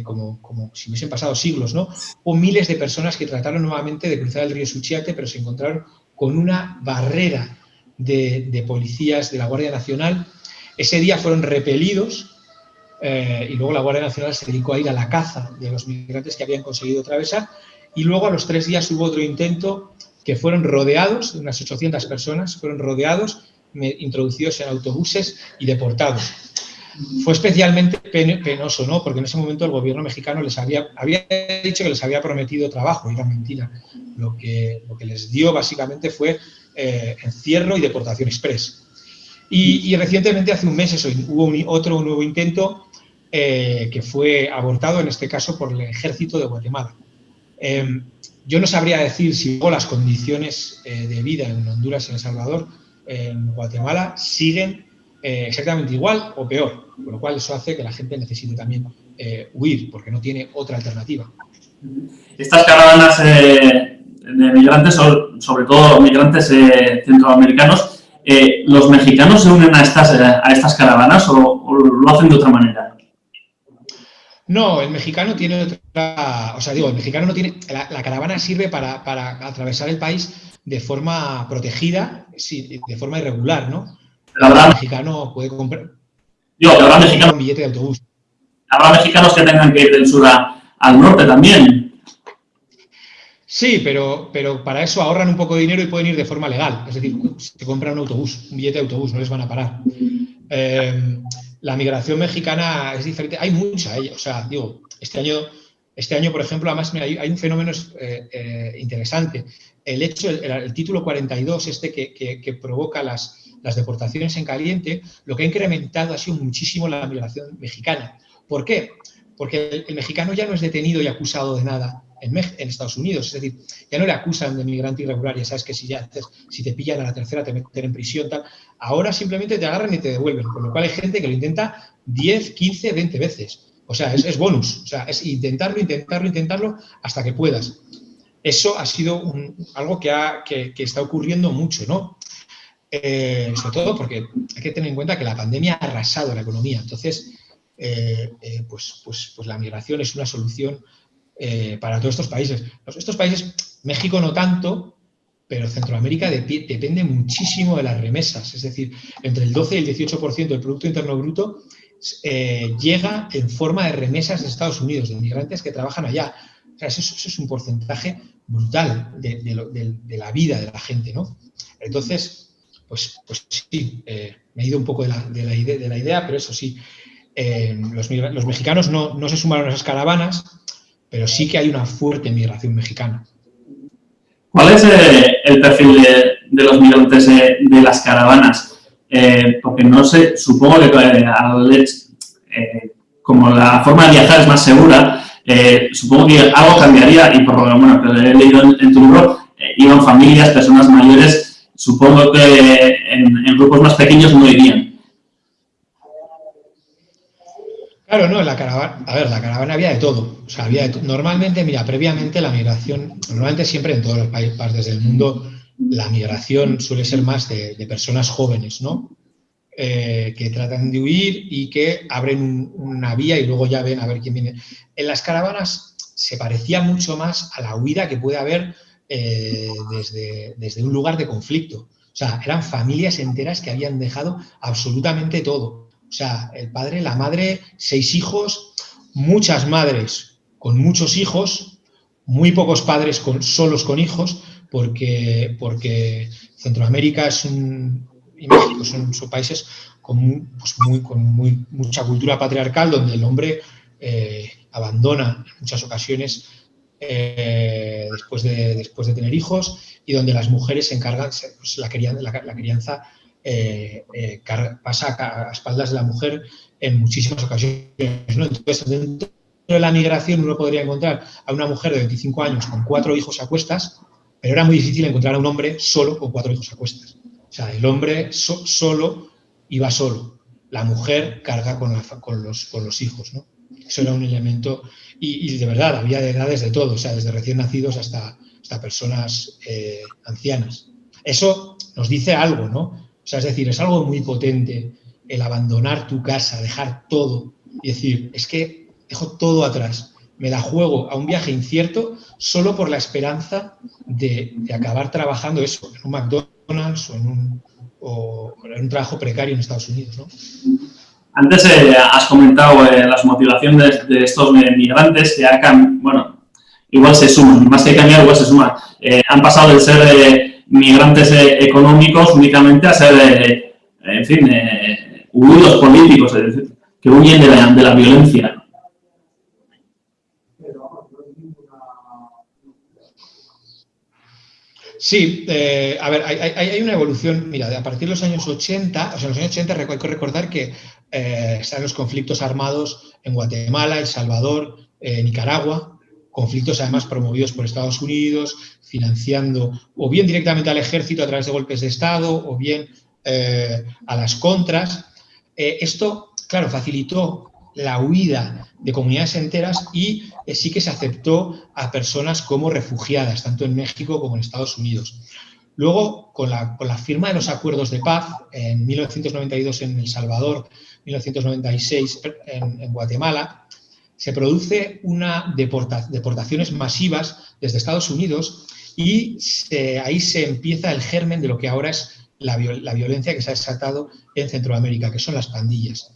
como, como, si hubiesen pasado siglos, ¿no? Hubo miles de personas que trataron nuevamente de cruzar el río Suchiate, pero se encontraron con una barrera de policías de la Guardia Nacional ese día fueron repelidos eh, y luego la Guardia Nacional se dedicó a ir a la caza de los migrantes que habían conseguido atravesar y luego a los tres días hubo otro intento que fueron rodeados, unas 800 personas fueron rodeados, introducidos en autobuses y deportados. Fue especialmente penoso, ¿no? Porque en ese momento el gobierno mexicano les había, había dicho que les había prometido trabajo, y era mentira. Lo que, lo que les dio básicamente fue eh, encierro y deportación express. Y, recientemente, hace un mes, hubo otro nuevo intento eh, que fue abortado, en este caso, por el ejército de Guatemala. Em, yo no sabría decir si las condiciones eh, de vida en Honduras en El Salvador, en Guatemala, siguen eh, exactamente igual o peor, con lo cual eso hace que la gente necesite también huir, porque no tiene otra alternativa. Estas caravanas de migrantes, sobre todo migrantes centroamericanos, eh, ¿los mexicanos se unen a estas, eh, a estas caravanas o, lo hacen de otra manera? No, el mexicano tiene otra... O sea, digo, el mexicano no tiene... La, caravana sirve para, atravesar el país de forma protegida, sí, de forma irregular, ¿no? el mexicano puede comprar... Yo, habrá mexicanos... Un billete de autobús. Habrá mexicanos que tengan que ir del sur al norte también. Sí, pero, pero para eso ahorran un poco de dinero y pueden ir de forma legal. Es decir, se compran un autobús, un billete de autobús, no les van a parar. Eh, la migración mexicana es diferente. Hay mucha, o sea, digo, este año, este año por ejemplo, además hay, un fenómeno eh, eh, interesante. El hecho, el, título 42, este que, provoca las, las deportaciones en caliente, lo que ha incrementado ha sido muchísimo la migración mexicana. ¿Por qué? porque el, mexicano ya no es detenido y acusado de nada en, Estados Unidos, es decir, ya no le acusan de migrante irregular, ya sabes que si, ya, si te pillan a la tercera te meten en prisión, tal. ahora simplemente te agarran y te devuelven, con lo cual hay gente que lo intenta 10, 15, 20 veces. O sea, es, bonus, o sea, es intentarlo, intentarlo, intentarlo hasta que puedas. Eso ha sido algo que, ha, que, está ocurriendo mucho, ¿no? Eh, sobre todo porque hay que tener en cuenta que la pandemia ha arrasado la economía. Entonces, eh, eh, pues, pues, pues, la migración es una solución para todos estos países. Estos países, México no tanto, pero Centroamérica depende muchísimo de las remesas. Es decir, entre el 12 y el 18% del Producto Interno Bruto llega en forma de remesas de Estados Unidos, de inmigrantes que trabajan allá. O sea, eso, es un porcentaje brutal de, la vida de la gente, ¿no? Entonces, pues, pues sí, me he ido un poco de la, idea, de la idea, pero eso sí, eh, los, mexicanos no, se sumaron a esas caravanas, pero sí que hay una fuerte migración mexicana. ¿Cuál es eh, el perfil de, los migrantes de las caravanas? Eh, porque no sé, supongo que como la forma de viajar es más segura, supongo que algo cambiaría y por lo bueno, que he leído en, tu libro, iban familias, personas mayores, supongo que en, en grupos más pequeños no irían. Claro, no, la caravana, a ver, la caravana había de todo. O sea, había Normalmente, mira, previamente la migración, normalmente siempre en todos los países del mundo, la migración suele ser más de, personas jóvenes, ¿no? Eh, que tratan de huir y que abren una vía y luego ya ven a ver quién viene. En las caravanas se parecía mucho más a la huida que puede haber eh, desde, desde un lugar de conflicto. O sea, eran familias enteras que habían dejado absolutamente todo o sea, el padre, la madre, seis hijos, muchas madres con muchos hijos, muy pocos padres solos con hijos, porque, porque Centroamérica es un, y México son, países con, pues muy, con muy, mucha cultura patriarcal, donde el hombre eh, abandona en muchas ocasiones eh, después, de, después de tener hijos y donde las mujeres se encargan, pues, la crianza eh, eh, pasa a, espaldas de la mujer en muchísimas ocasiones. Entonces, dentro de la migración uno podría encontrar a una mujer de 25 años con cuatro hijos a cuestas, pero era muy difícil encontrar a un hombre solo con cuatro hijos a cuestas. O sea, el hombre solo iba solo, la mujer carga con, los, hijos, ¿no? Eso era un elemento, y, de verdad, había de edades de todo, o sea, desde recién nacidos hasta, hasta personas eh, ancianas. Eso nos dice algo, ¿no? O sea, es decir, es algo muy potente el abandonar tu casa, dejar todo y decir, es que dejo todo atrás, me la juego a un viaje incierto solo por la esperanza de, acabar trabajando eso, en un McDonald's o en un, trabajo precario en Estados Unidos. ¿no? Antes eh, has comentado eh, las motivaciones de, estos migrantes que han, bueno, igual se suman, más que cambiar, igual se suman. Eh, han pasado de ser migrantes eh, económicos únicamente a ser, eh, en fin, eh, huidos políticos, es decir, que huyen de la, de la violencia. Sí, a ver, hay, hay, una evolución, mira, a partir de los años 80, o sea, en los años 80 hay que recordar que están los conflictos armados en Guatemala, El Salvador, Nicaragua, conflictos además promovidos por Estados Unidos, financiando o bien directamente al ejército a través de golpes de Estado o bien eh, a las contras. Eh, esto, claro, facilitó la huida de comunidades enteras y eh, sí que se aceptó a personas como refugiadas, tanto en México como en Estados Unidos. Luego, con la, firma de los acuerdos de paz en 1992 en El Salvador, 1996 en Guatemala, se produce una deportaciones masivas desde Estados Unidos y ahí se empieza el germen de lo que ahora es la, violencia que se ha desatado en Centroamérica, que son las pandillas.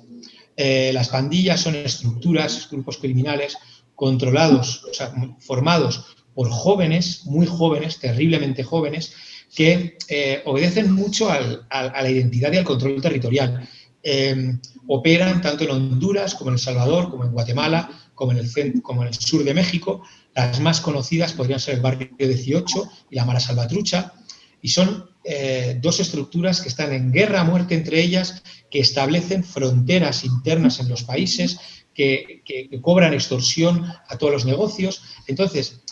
Eh, las pandillas son estructuras, grupos criminales controlados, o sea, formados por jóvenes, muy jóvenes, terriblemente jóvenes, que eh, obedecen mucho a la identidad y al control territorial. Eh, operan tanto en Honduras como en El Salvador, como en Guatemala, como en, el sur de México. Las más conocidas podrían ser el barrio 18 y la Mara Salvatrucha, y son eh, dos estructuras que están en guerra a muerte entre ellas, que establecen fronteras internas en los países, que, cobran extorsión a todos los negocios. Entonces,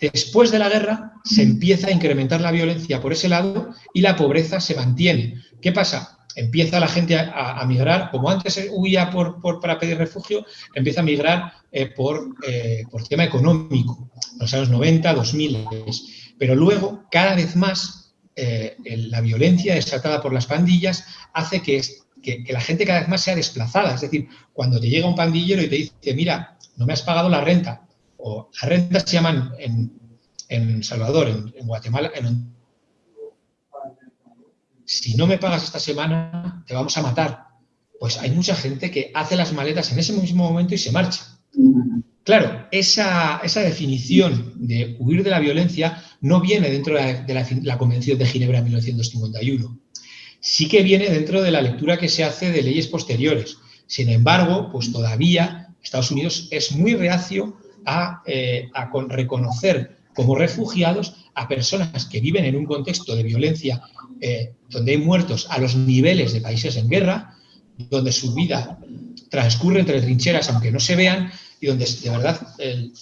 después de la guerra se empieza a incrementar la violencia por ese lado y la pobreza se mantiene. ¿Qué pasa? Empieza la gente a, migrar, como antes huía por, para pedir refugio, empieza a migrar eh, por, eh, por tema económico, en los años 90, 2000. Pero luego, cada vez más, eh, la violencia desatada por las pandillas hace que, que, la gente cada vez más sea desplazada. Es decir, cuando te llega un pandillero y te dice, mira, no me has pagado la renta, o las rentas se llaman en, en Salvador, en, Guatemala, si no me pagas esta semana, te vamos a matar. Pues hay mucha gente que hace las maletas en ese mismo momento y se marcha. Claro, esa, definición de huir de la violencia no viene dentro de la, Convención de Ginebra de 1951. Sí que viene dentro de la lectura que se hace de leyes posteriores. Sin embargo, pues todavía Estados Unidos es muy reacio a, eh, reconocer como refugiados a personas que viven en un contexto de violencia eh, donde hay muertos a los niveles de países en guerra, donde su vida transcurre entre trincheras aunque no se vean y donde de verdad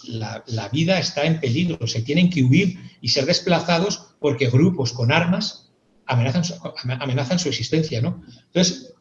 la, vida está en peligro, se tienen que huir y ser desplazados porque grupos con armas amenazan amenazan su existencia. ¿no? Entonces,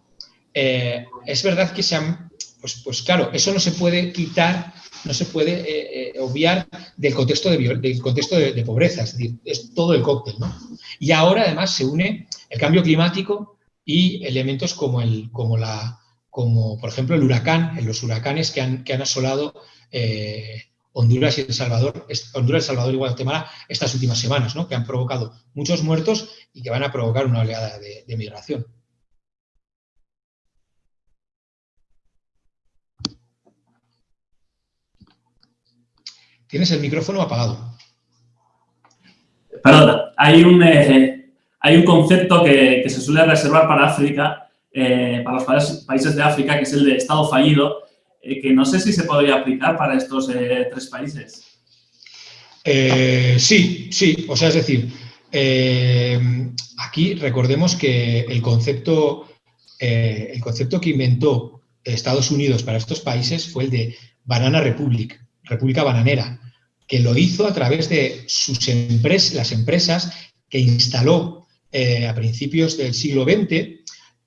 eh, es verdad que se han, pues, pues, claro, eso no se puede quitar, no se puede eh, eh, obviar del contexto, de, pobreza, es decir, es todo el cóctel. ¿no? Y ahora además se une el cambio climático y elementos como, el, como la como por ejemplo el huracán, los huracanes que han, que han asolado eh, Honduras y El Salvador, Honduras, El Salvador y Guatemala estas últimas semanas, ¿no? que han provocado muchos muertos y que van a provocar una oleada de, migración. Tienes el micrófono apagado. Perdón, hay un, eh, hay un concepto que, que, se suele reservar para África eh, para los países de África, que es el de Estado fallido, eh, que no sé si se podría aplicar para estos tres países. sí, sí, o sea, es decir, aquí recordemos que el concepto, el concepto que inventó Estados Unidos para estos países fue el de Banana Republic, República Bananera, que lo hizo a través de sus empresas, las empresas que instaló a principios del siglo XX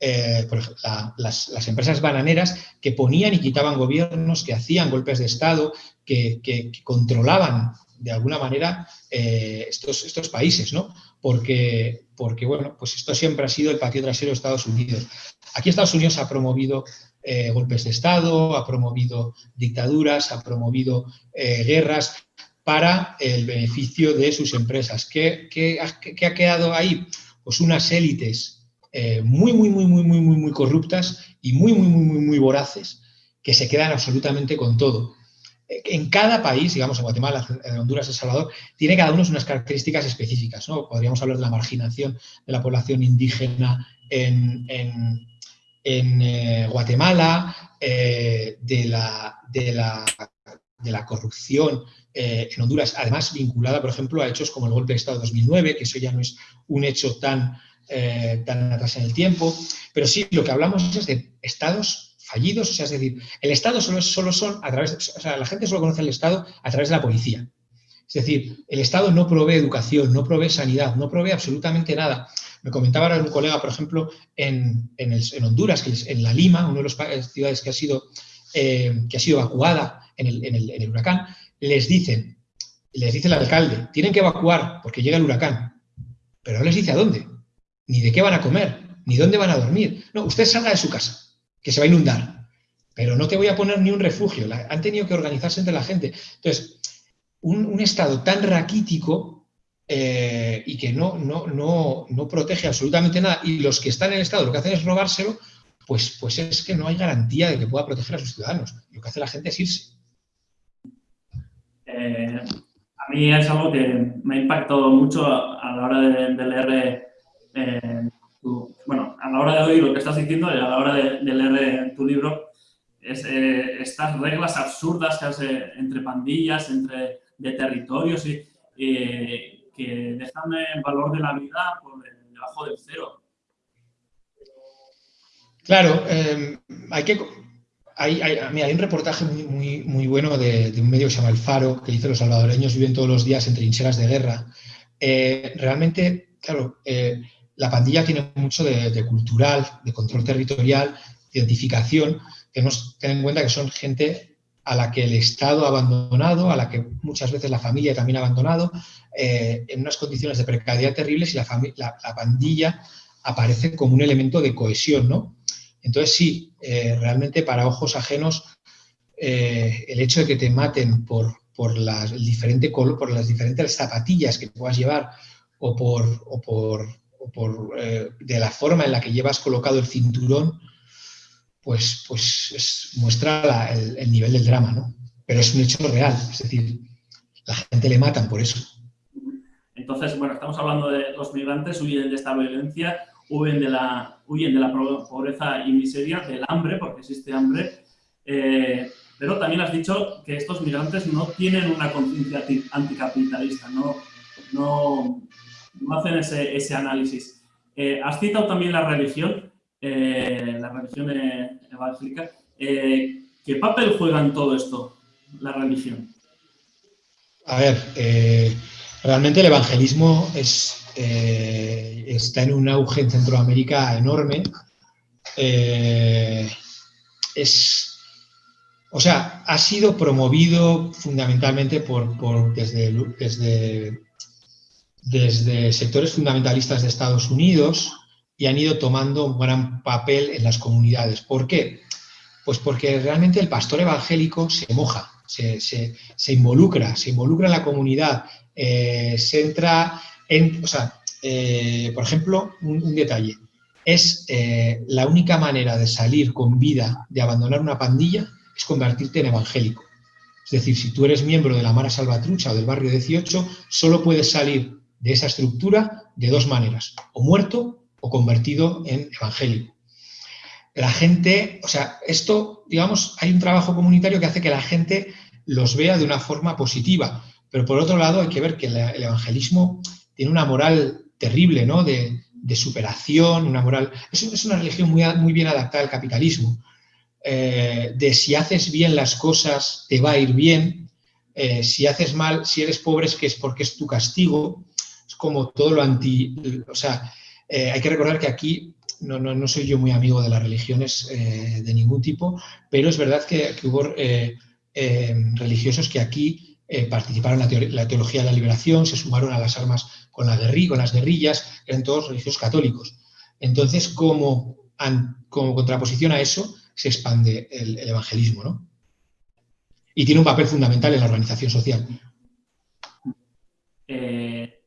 eh, por ejemplo, las, empresas bananeras que ponían y quitaban gobiernos, que hacían golpes de Estado, que, controlaban de alguna manera eh, estos, estos países, ¿no? Porque, porque, bueno, pues esto siempre ha sido el patio trasero de Estados Unidos. Aquí Estados Unidos ha promovido eh, golpes de Estado, ha promovido dictaduras, ha promovido guerras para el beneficio de sus empresas. ¿Qué, ha quedado ahí? Pues unas élites muy, muy, muy, muy, muy, muy, muy corruptas y muy, muy, muy, muy, muy voraces, que se quedan absolutamente con todo. En cada país, digamos, en Guatemala, en Honduras, El Salvador, tiene cada uno unas características específicas. ¿no? Podríamos hablar de la marginación de la población indígena en, Guatemala, de, la, de, la, de, la, corrupción en Honduras, además vinculada, por ejemplo, a hechos como el golpe de Estado de 2009, que eso ya no es un hecho tan eh, tan atrás en el tiempo, pero sí, lo que hablamos es de estados fallidos, o sea, es decir, el Estado solo, solo son a través, o sea, la gente solo conoce el Estado a través de la policía. Es decir, el Estado no provee educación, no provee sanidad, no provee absolutamente nada. Me comentaba ahora un colega, por ejemplo, en, en, Honduras, que es en La Lima, una de las ciudades que ha sido, eh, que ha sido evacuada en el, en el huracán, les dicen, les dice el alcalde, tienen que evacuar porque llega el huracán, pero no les dice a dónde ni de qué van a comer, ni dónde van a dormir. No, usted salga de su casa, que se va a inundar, pero no te voy a poner ni un refugio. han tenido que organizarse entre la gente. Entonces, un, Estado tan raquítico eh, y que no, no, no, no, protege absolutamente nada, y los que están en el Estado lo que hacen es robárselo, pues, pues es que no hay garantía de que pueda proteger a sus ciudadanos. Lo que hace la gente es irse. Eh, a mí es algo que me ha impactado mucho a la hora de leer eh, bueno, a la hora de oír lo que estás diciendo y a la hora de, leer tu libro, es, estas reglas absurdas que hace entre pandillas, entre de territorios y que dejan el valor de la vida por debajo del cero. Claro, em, hay que... hay, hay, un reportaje muy, muy, muy bueno de, un medio que se llama El Faro, que dice los salvadoreños viven todos los días en trincheras de guerra. Eh, realmente, claro, eh, la pandilla tiene mucho de, cultural, de control territorial, de identificación. Tenemos que tener en cuenta que son gente a la que el Estado ha abandonado, a la que muchas veces la familia también ha abandonado, eh, en unas condiciones de precariedad terribles y la, la, pandilla aparece como un elemento de cohesión, ¿no? Entonces sí, eh, realmente para ojos ajenos eh, el hecho de que te maten por, por, las, el diferente por las diferentes zapatillas que puedas llevar o por, o por, por de la forma en la que llevas colocado el cinturón, pues, pues muestra el, nivel del drama, ¿no? Pero es un hecho real, es decir, la gente le matan por eso. Entonces, bueno, estamos hablando de los migrantes huyen de esta violencia, huyen de la, huyen de la pobreza y miseria, del hambre, porque existe hambre, eh, pero también has dicho que estos migrantes no tienen una conciencia anticapitalista, no, no, hacen ese, ese análisis. Eh, has citado también la religión. Eh, la religión evangélica. Eh, ¿Qué papel juega en todo esto la religión? A ver, eh, realmente el evangelismo es, está en un auge en Centroamérica enorme. es, o sea, ha sido promovido fundamentalmente por, desde sectores fundamentalistas de Estados Unidos, y han ido tomando un gran papel en las comunidades. ¿Por qué? Pues porque realmente el pastor evangélico se moja, se, involucra, se involucra en la comunidad, eh, se entra en, o sea, eh, por ejemplo, un, detalle, es eh, la única manera de salir con vida, de abandonar una pandilla, es convertirte en evangélico. Es decir, si tú eres miembro de la Mara Salvatrucha o del barrio 18, solo puedes salir de esa estructura de dos maneras, o muerto o convertido en evangélico. La gente, o sea, esto, digamos, hay un trabajo comunitario que hace que la gente los vea de una forma positiva, pero por otro lado hay que ver que el evangelismo tiene una moral terrible, ¿no? De, superación, una moral... Es, una religión muy, muy bien adaptada al capitalismo, eh, de si haces bien las cosas te va a ir bien, eh, si haces mal, si eres pobre es que es porque es tu castigo, es como todo lo anti... O sea, eh, hay que recordar que aquí no, soy yo muy amigo de las religiones eh, de ningún tipo, pero es verdad que, hubo eh, religiosos que aquí participaron en la, teología de la liberación, se sumaron a las armas con, la con las guerrillas, eran todos religiosos católicos. Entonces, como, como contraposición a eso, se expande el, el evangelismo, ¿no? Y tiene un papel fundamental en la organización social.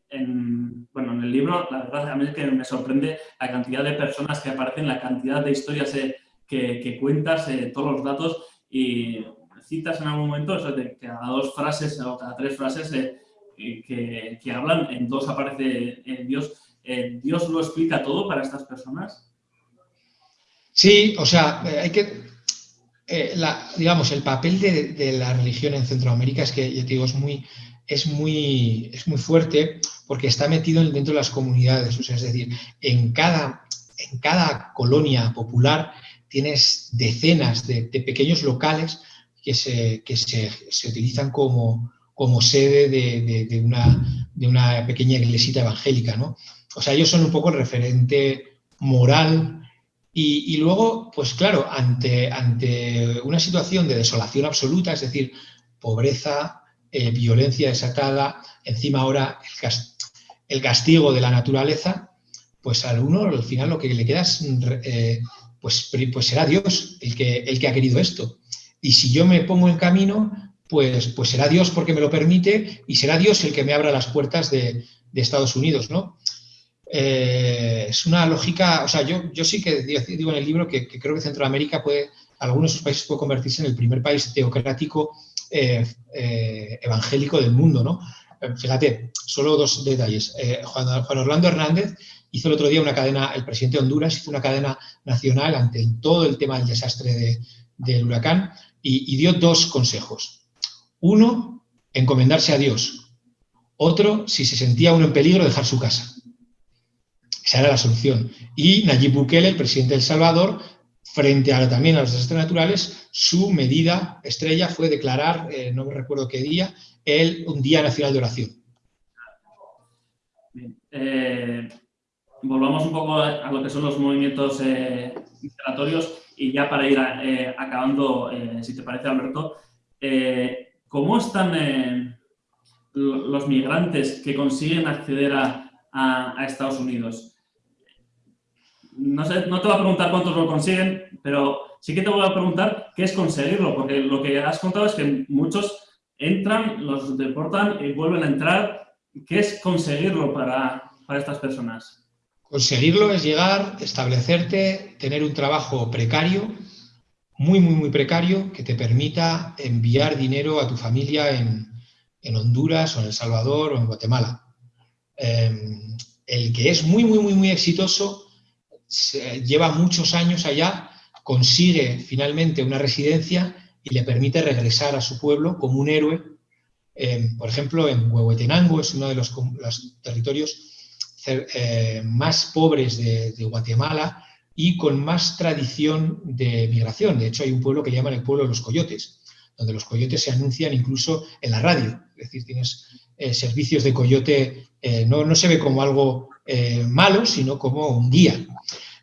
Bueno, en el libro, la verdad a mí es que me sorprende la cantidad de personas que aparecen, la cantidad de historias eh, que, cuentas, eh, todos los datos y citas en algún momento eso de cada dos frases o cada tres frases eh, que, que, hablan, en dos aparece Dios. ¿Dios lo explica todo para estas personas? Sí, o sea, hay que, digamos, el papel de, de, la religión en Centroamérica es que, ya te digo, es muy, es muy, es muy fuerte porque está metido dentro de las comunidades. Es decir, en cada, en cada colonia popular tienes decenas de, pequeños locales que se, se, utilizan como, como sede de, una, de una pequeña iglesita evangélica. ¿no? O sea, ellos son un poco el referente moral y, y, luego, pues claro, ante, ante una situación de desolación absoluta, es decir, pobreza, eh, violencia desatada, encima ahora el, castigo de la naturaleza, pues al uno al final lo que le queda es, eh, pues, pues será Dios el que, el que ha querido esto. Y si yo me pongo en camino, pues, pues será Dios porque me lo permite y será Dios el que me abra las puertas de, Estados Unidos, ¿no? Eh, es una lógica, o sea, yo, yo sí que digo en el libro que, creo que Centroamérica puede, algunos de sus países puede convertirse en el primer país teocrático eh, evangélico del mundo, ¿no? Eh, fíjate, solo dos detalles. Juan, Orlando Hernández hizo el otro día una cadena, el presidente de Honduras hizo una cadena nacional ante todo el tema del desastre del huracán y, dio dos consejos. Uno, encomendarse a Dios. Otro, si se sentía uno en peligro, dejar su casa. Esa era la solución. Y Nayib Bukele, el presidente de El Salvador, frente a también a los desastres naturales, su medida estrella fue declarar, eh, no me recuerdo qué día, el, un Día Nacional de Oración. Eh, volvamos un poco a lo que son los movimientos eh, migratorios y ya para ir acabando, si te parece, Alberto, ¿cómo están los migrantes que consiguen acceder a Estados Unidos? no, no te voy a preguntar cuántos lo consiguen, pero sí que te voy a preguntar qué es conseguirlo, porque lo que has contado es que muchos entran, los deportan y vuelven a entrar. ¿Qué es conseguirlo para, para estas personas? Conseguirlo es llegar, establecerte, tener un trabajo precario, muy, muy, muy precario, que te permita enviar dinero a tu familia en, en Honduras o en El Salvador o en Guatemala. Em, el que es muy, muy, muy, muy exitoso lleva muchos años allá, consigue finalmente una residencia y le permite regresar a su pueblo como un héroe. por ejemplo, en Huehuetenango es uno de los, territorios eh, más pobres de, Guatemala y con más tradición de migración. De hecho, hay un pueblo que llaman el pueblo de los coyotes, donde los coyotes se anuncian incluso en la radio. Es decir, tienes eh, servicios de coyote, eh, no, no, se ve como algo malo, sino como un guía.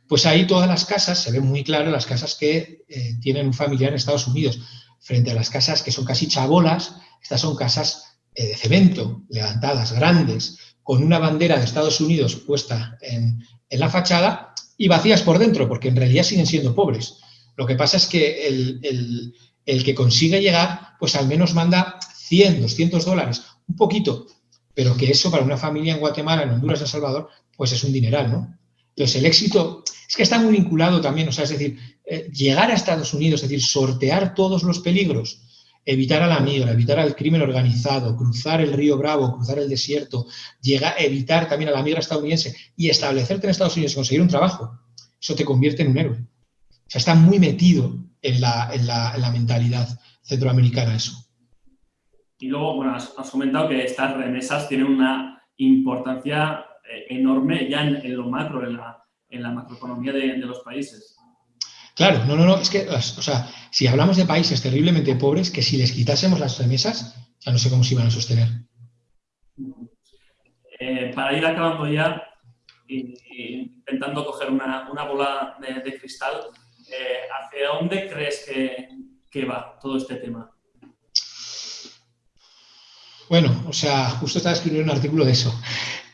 Pues ahí todas las casas, se ven muy claro las casas que eh, tienen un familiar en Estados Unidos, frente a las casas que son casi chabolas, estas son casas eh, de cemento, levantadas, grandes, con una bandera de Estados Unidos puesta en, la fachada y vacías por dentro, porque en realidad siguen siendo pobres. Lo que pasa es que el, el que consigue llegar, pues al menos manda 100, 200 dólares, un poquito, pero que eso para una familia en Guatemala, en Honduras, en El Salvador, pues es un dineral, ¿no? Entonces, el éxito es que está muy vinculado también, o sea, es decir, eh, llegar a Estados Unidos, es decir, sortear todos los peligros, evitar a la migra, evitar al crimen organizado, cruzar el río Bravo, cruzar el desierto, llegar, evitar también a la migra estadounidense y establecerte en Estados Unidos y conseguir un trabajo, eso te convierte en un héroe. O sea, está muy metido en la, en la, mentalidad centroamericana eso. Y luego, bueno, has, comentado que estas remesas tienen una importancia eh, enorme ya en, lo macro, en la, en la macroeconomía de, los países. Claro, no, no, no, es que, o sea, si hablamos de países terriblemente pobres, que si les quitásemos las remesas, ya no sé cómo se iban a sostener. Eh, para ir acabando ya, intentando coger una, bola de, cristal, eh, ¿hacia dónde crees que, que va todo este tema? Bueno, o sea, justo estaba escribiendo un artículo de eso.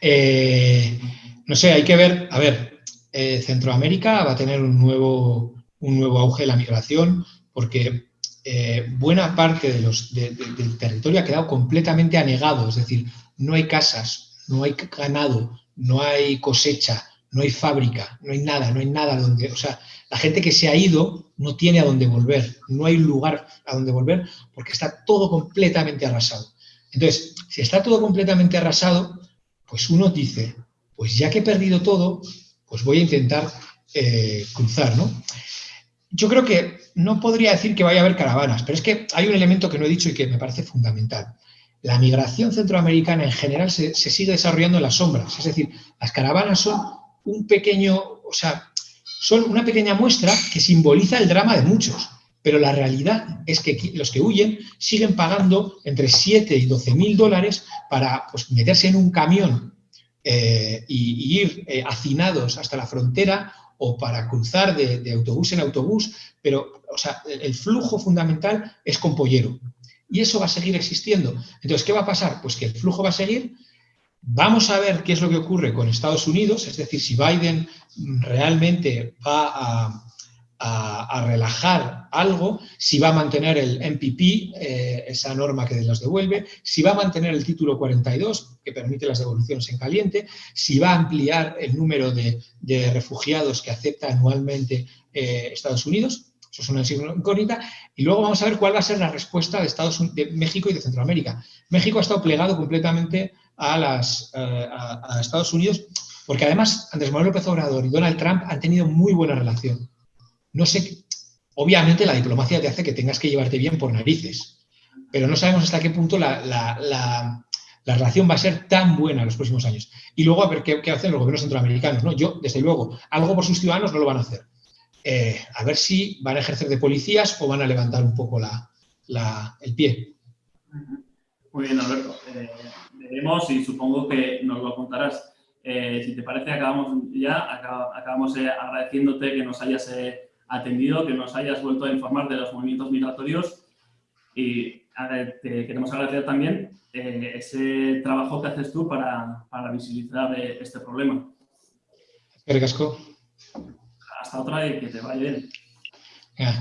Eh, no sé, hay que ver, a ver, eh, Centroamérica va a tener un nuevo, un nuevo auge de la migración porque eh, buena parte de los, del territorio ha quedado completamente anegado, es decir, no hay casas, no hay ganado, no hay cosecha, no hay fábrica, no hay nada, no hay nada donde, o sea, la gente que se ha ido no tiene a dónde volver, no hay lugar a donde volver porque está todo completamente arrasado. Entonces, si está todo completamente arrasado, pues uno dice, pues ya que he perdido todo, pues voy a intentar eh, cruzar, ¿no? Yo creo que no podría decir que vaya a haber caravanas, pero es que hay un elemento que no he dicho y que me parece fundamental. La migración centroamericana en general se, se sigue desarrollando en las sombras, es decir, las caravanas son un pequeño, o sea, son una pequeña muestra que simboliza el drama de muchos. Pero la realidad es que los que huyen siguen pagando entre 7 y 12 mil dólares para pues, meterse en un camión eh, y, ir eh, hacinados hasta la frontera o para cruzar de, autobús en autobús, pero o sea, el flujo fundamental es con pollero. Y eso va a seguir existiendo. Entonces, ¿qué va a pasar? Pues que el flujo va a seguir. Vamos a ver qué es lo que ocurre con Estados Unidos, es decir, si Biden realmente va a, a, relajar algo, si va a mantener el MPP, eh, esa norma que los devuelve, si va a mantener el título 42, que permite las devoluciones en caliente, si va a ampliar el número de, refugiados que acepta anualmente eh, Estados Unidos, eso es una incógnita, y luego vamos a ver cuál va a ser la respuesta de, Estados de México y de Centroamérica. México ha estado plegado completamente a, eh, a Estados Unidos, porque además Andrés Manuel López Obrador y Donald Trump han tenido muy buena relación. No sé, obviamente la diplomacia te hace que tengas que llevarte bien por narices, pero no sabemos hasta qué punto la, relación va a ser tan buena en los próximos años. Y luego a ver qué, hacen los gobiernos centroamericanos. ¿no? Yo, desde luego, algo por sus ciudadanos no lo van a hacer. eh, a ver si van a ejercer de policías o van a levantar un poco el pie. Muy bien, Alberto. Eh, veremos y supongo que nos lo contarás. Eh, si te parece, acabamos ya, acabamos agradeciéndote que nos hayas atendido, que nos hayas vuelto a informar de los movimientos migratorios y te queremos agradecer también ese trabajo que haces tú para, para visibilizar este problema. Gracias hasta otra y que te vaya bien. Ya,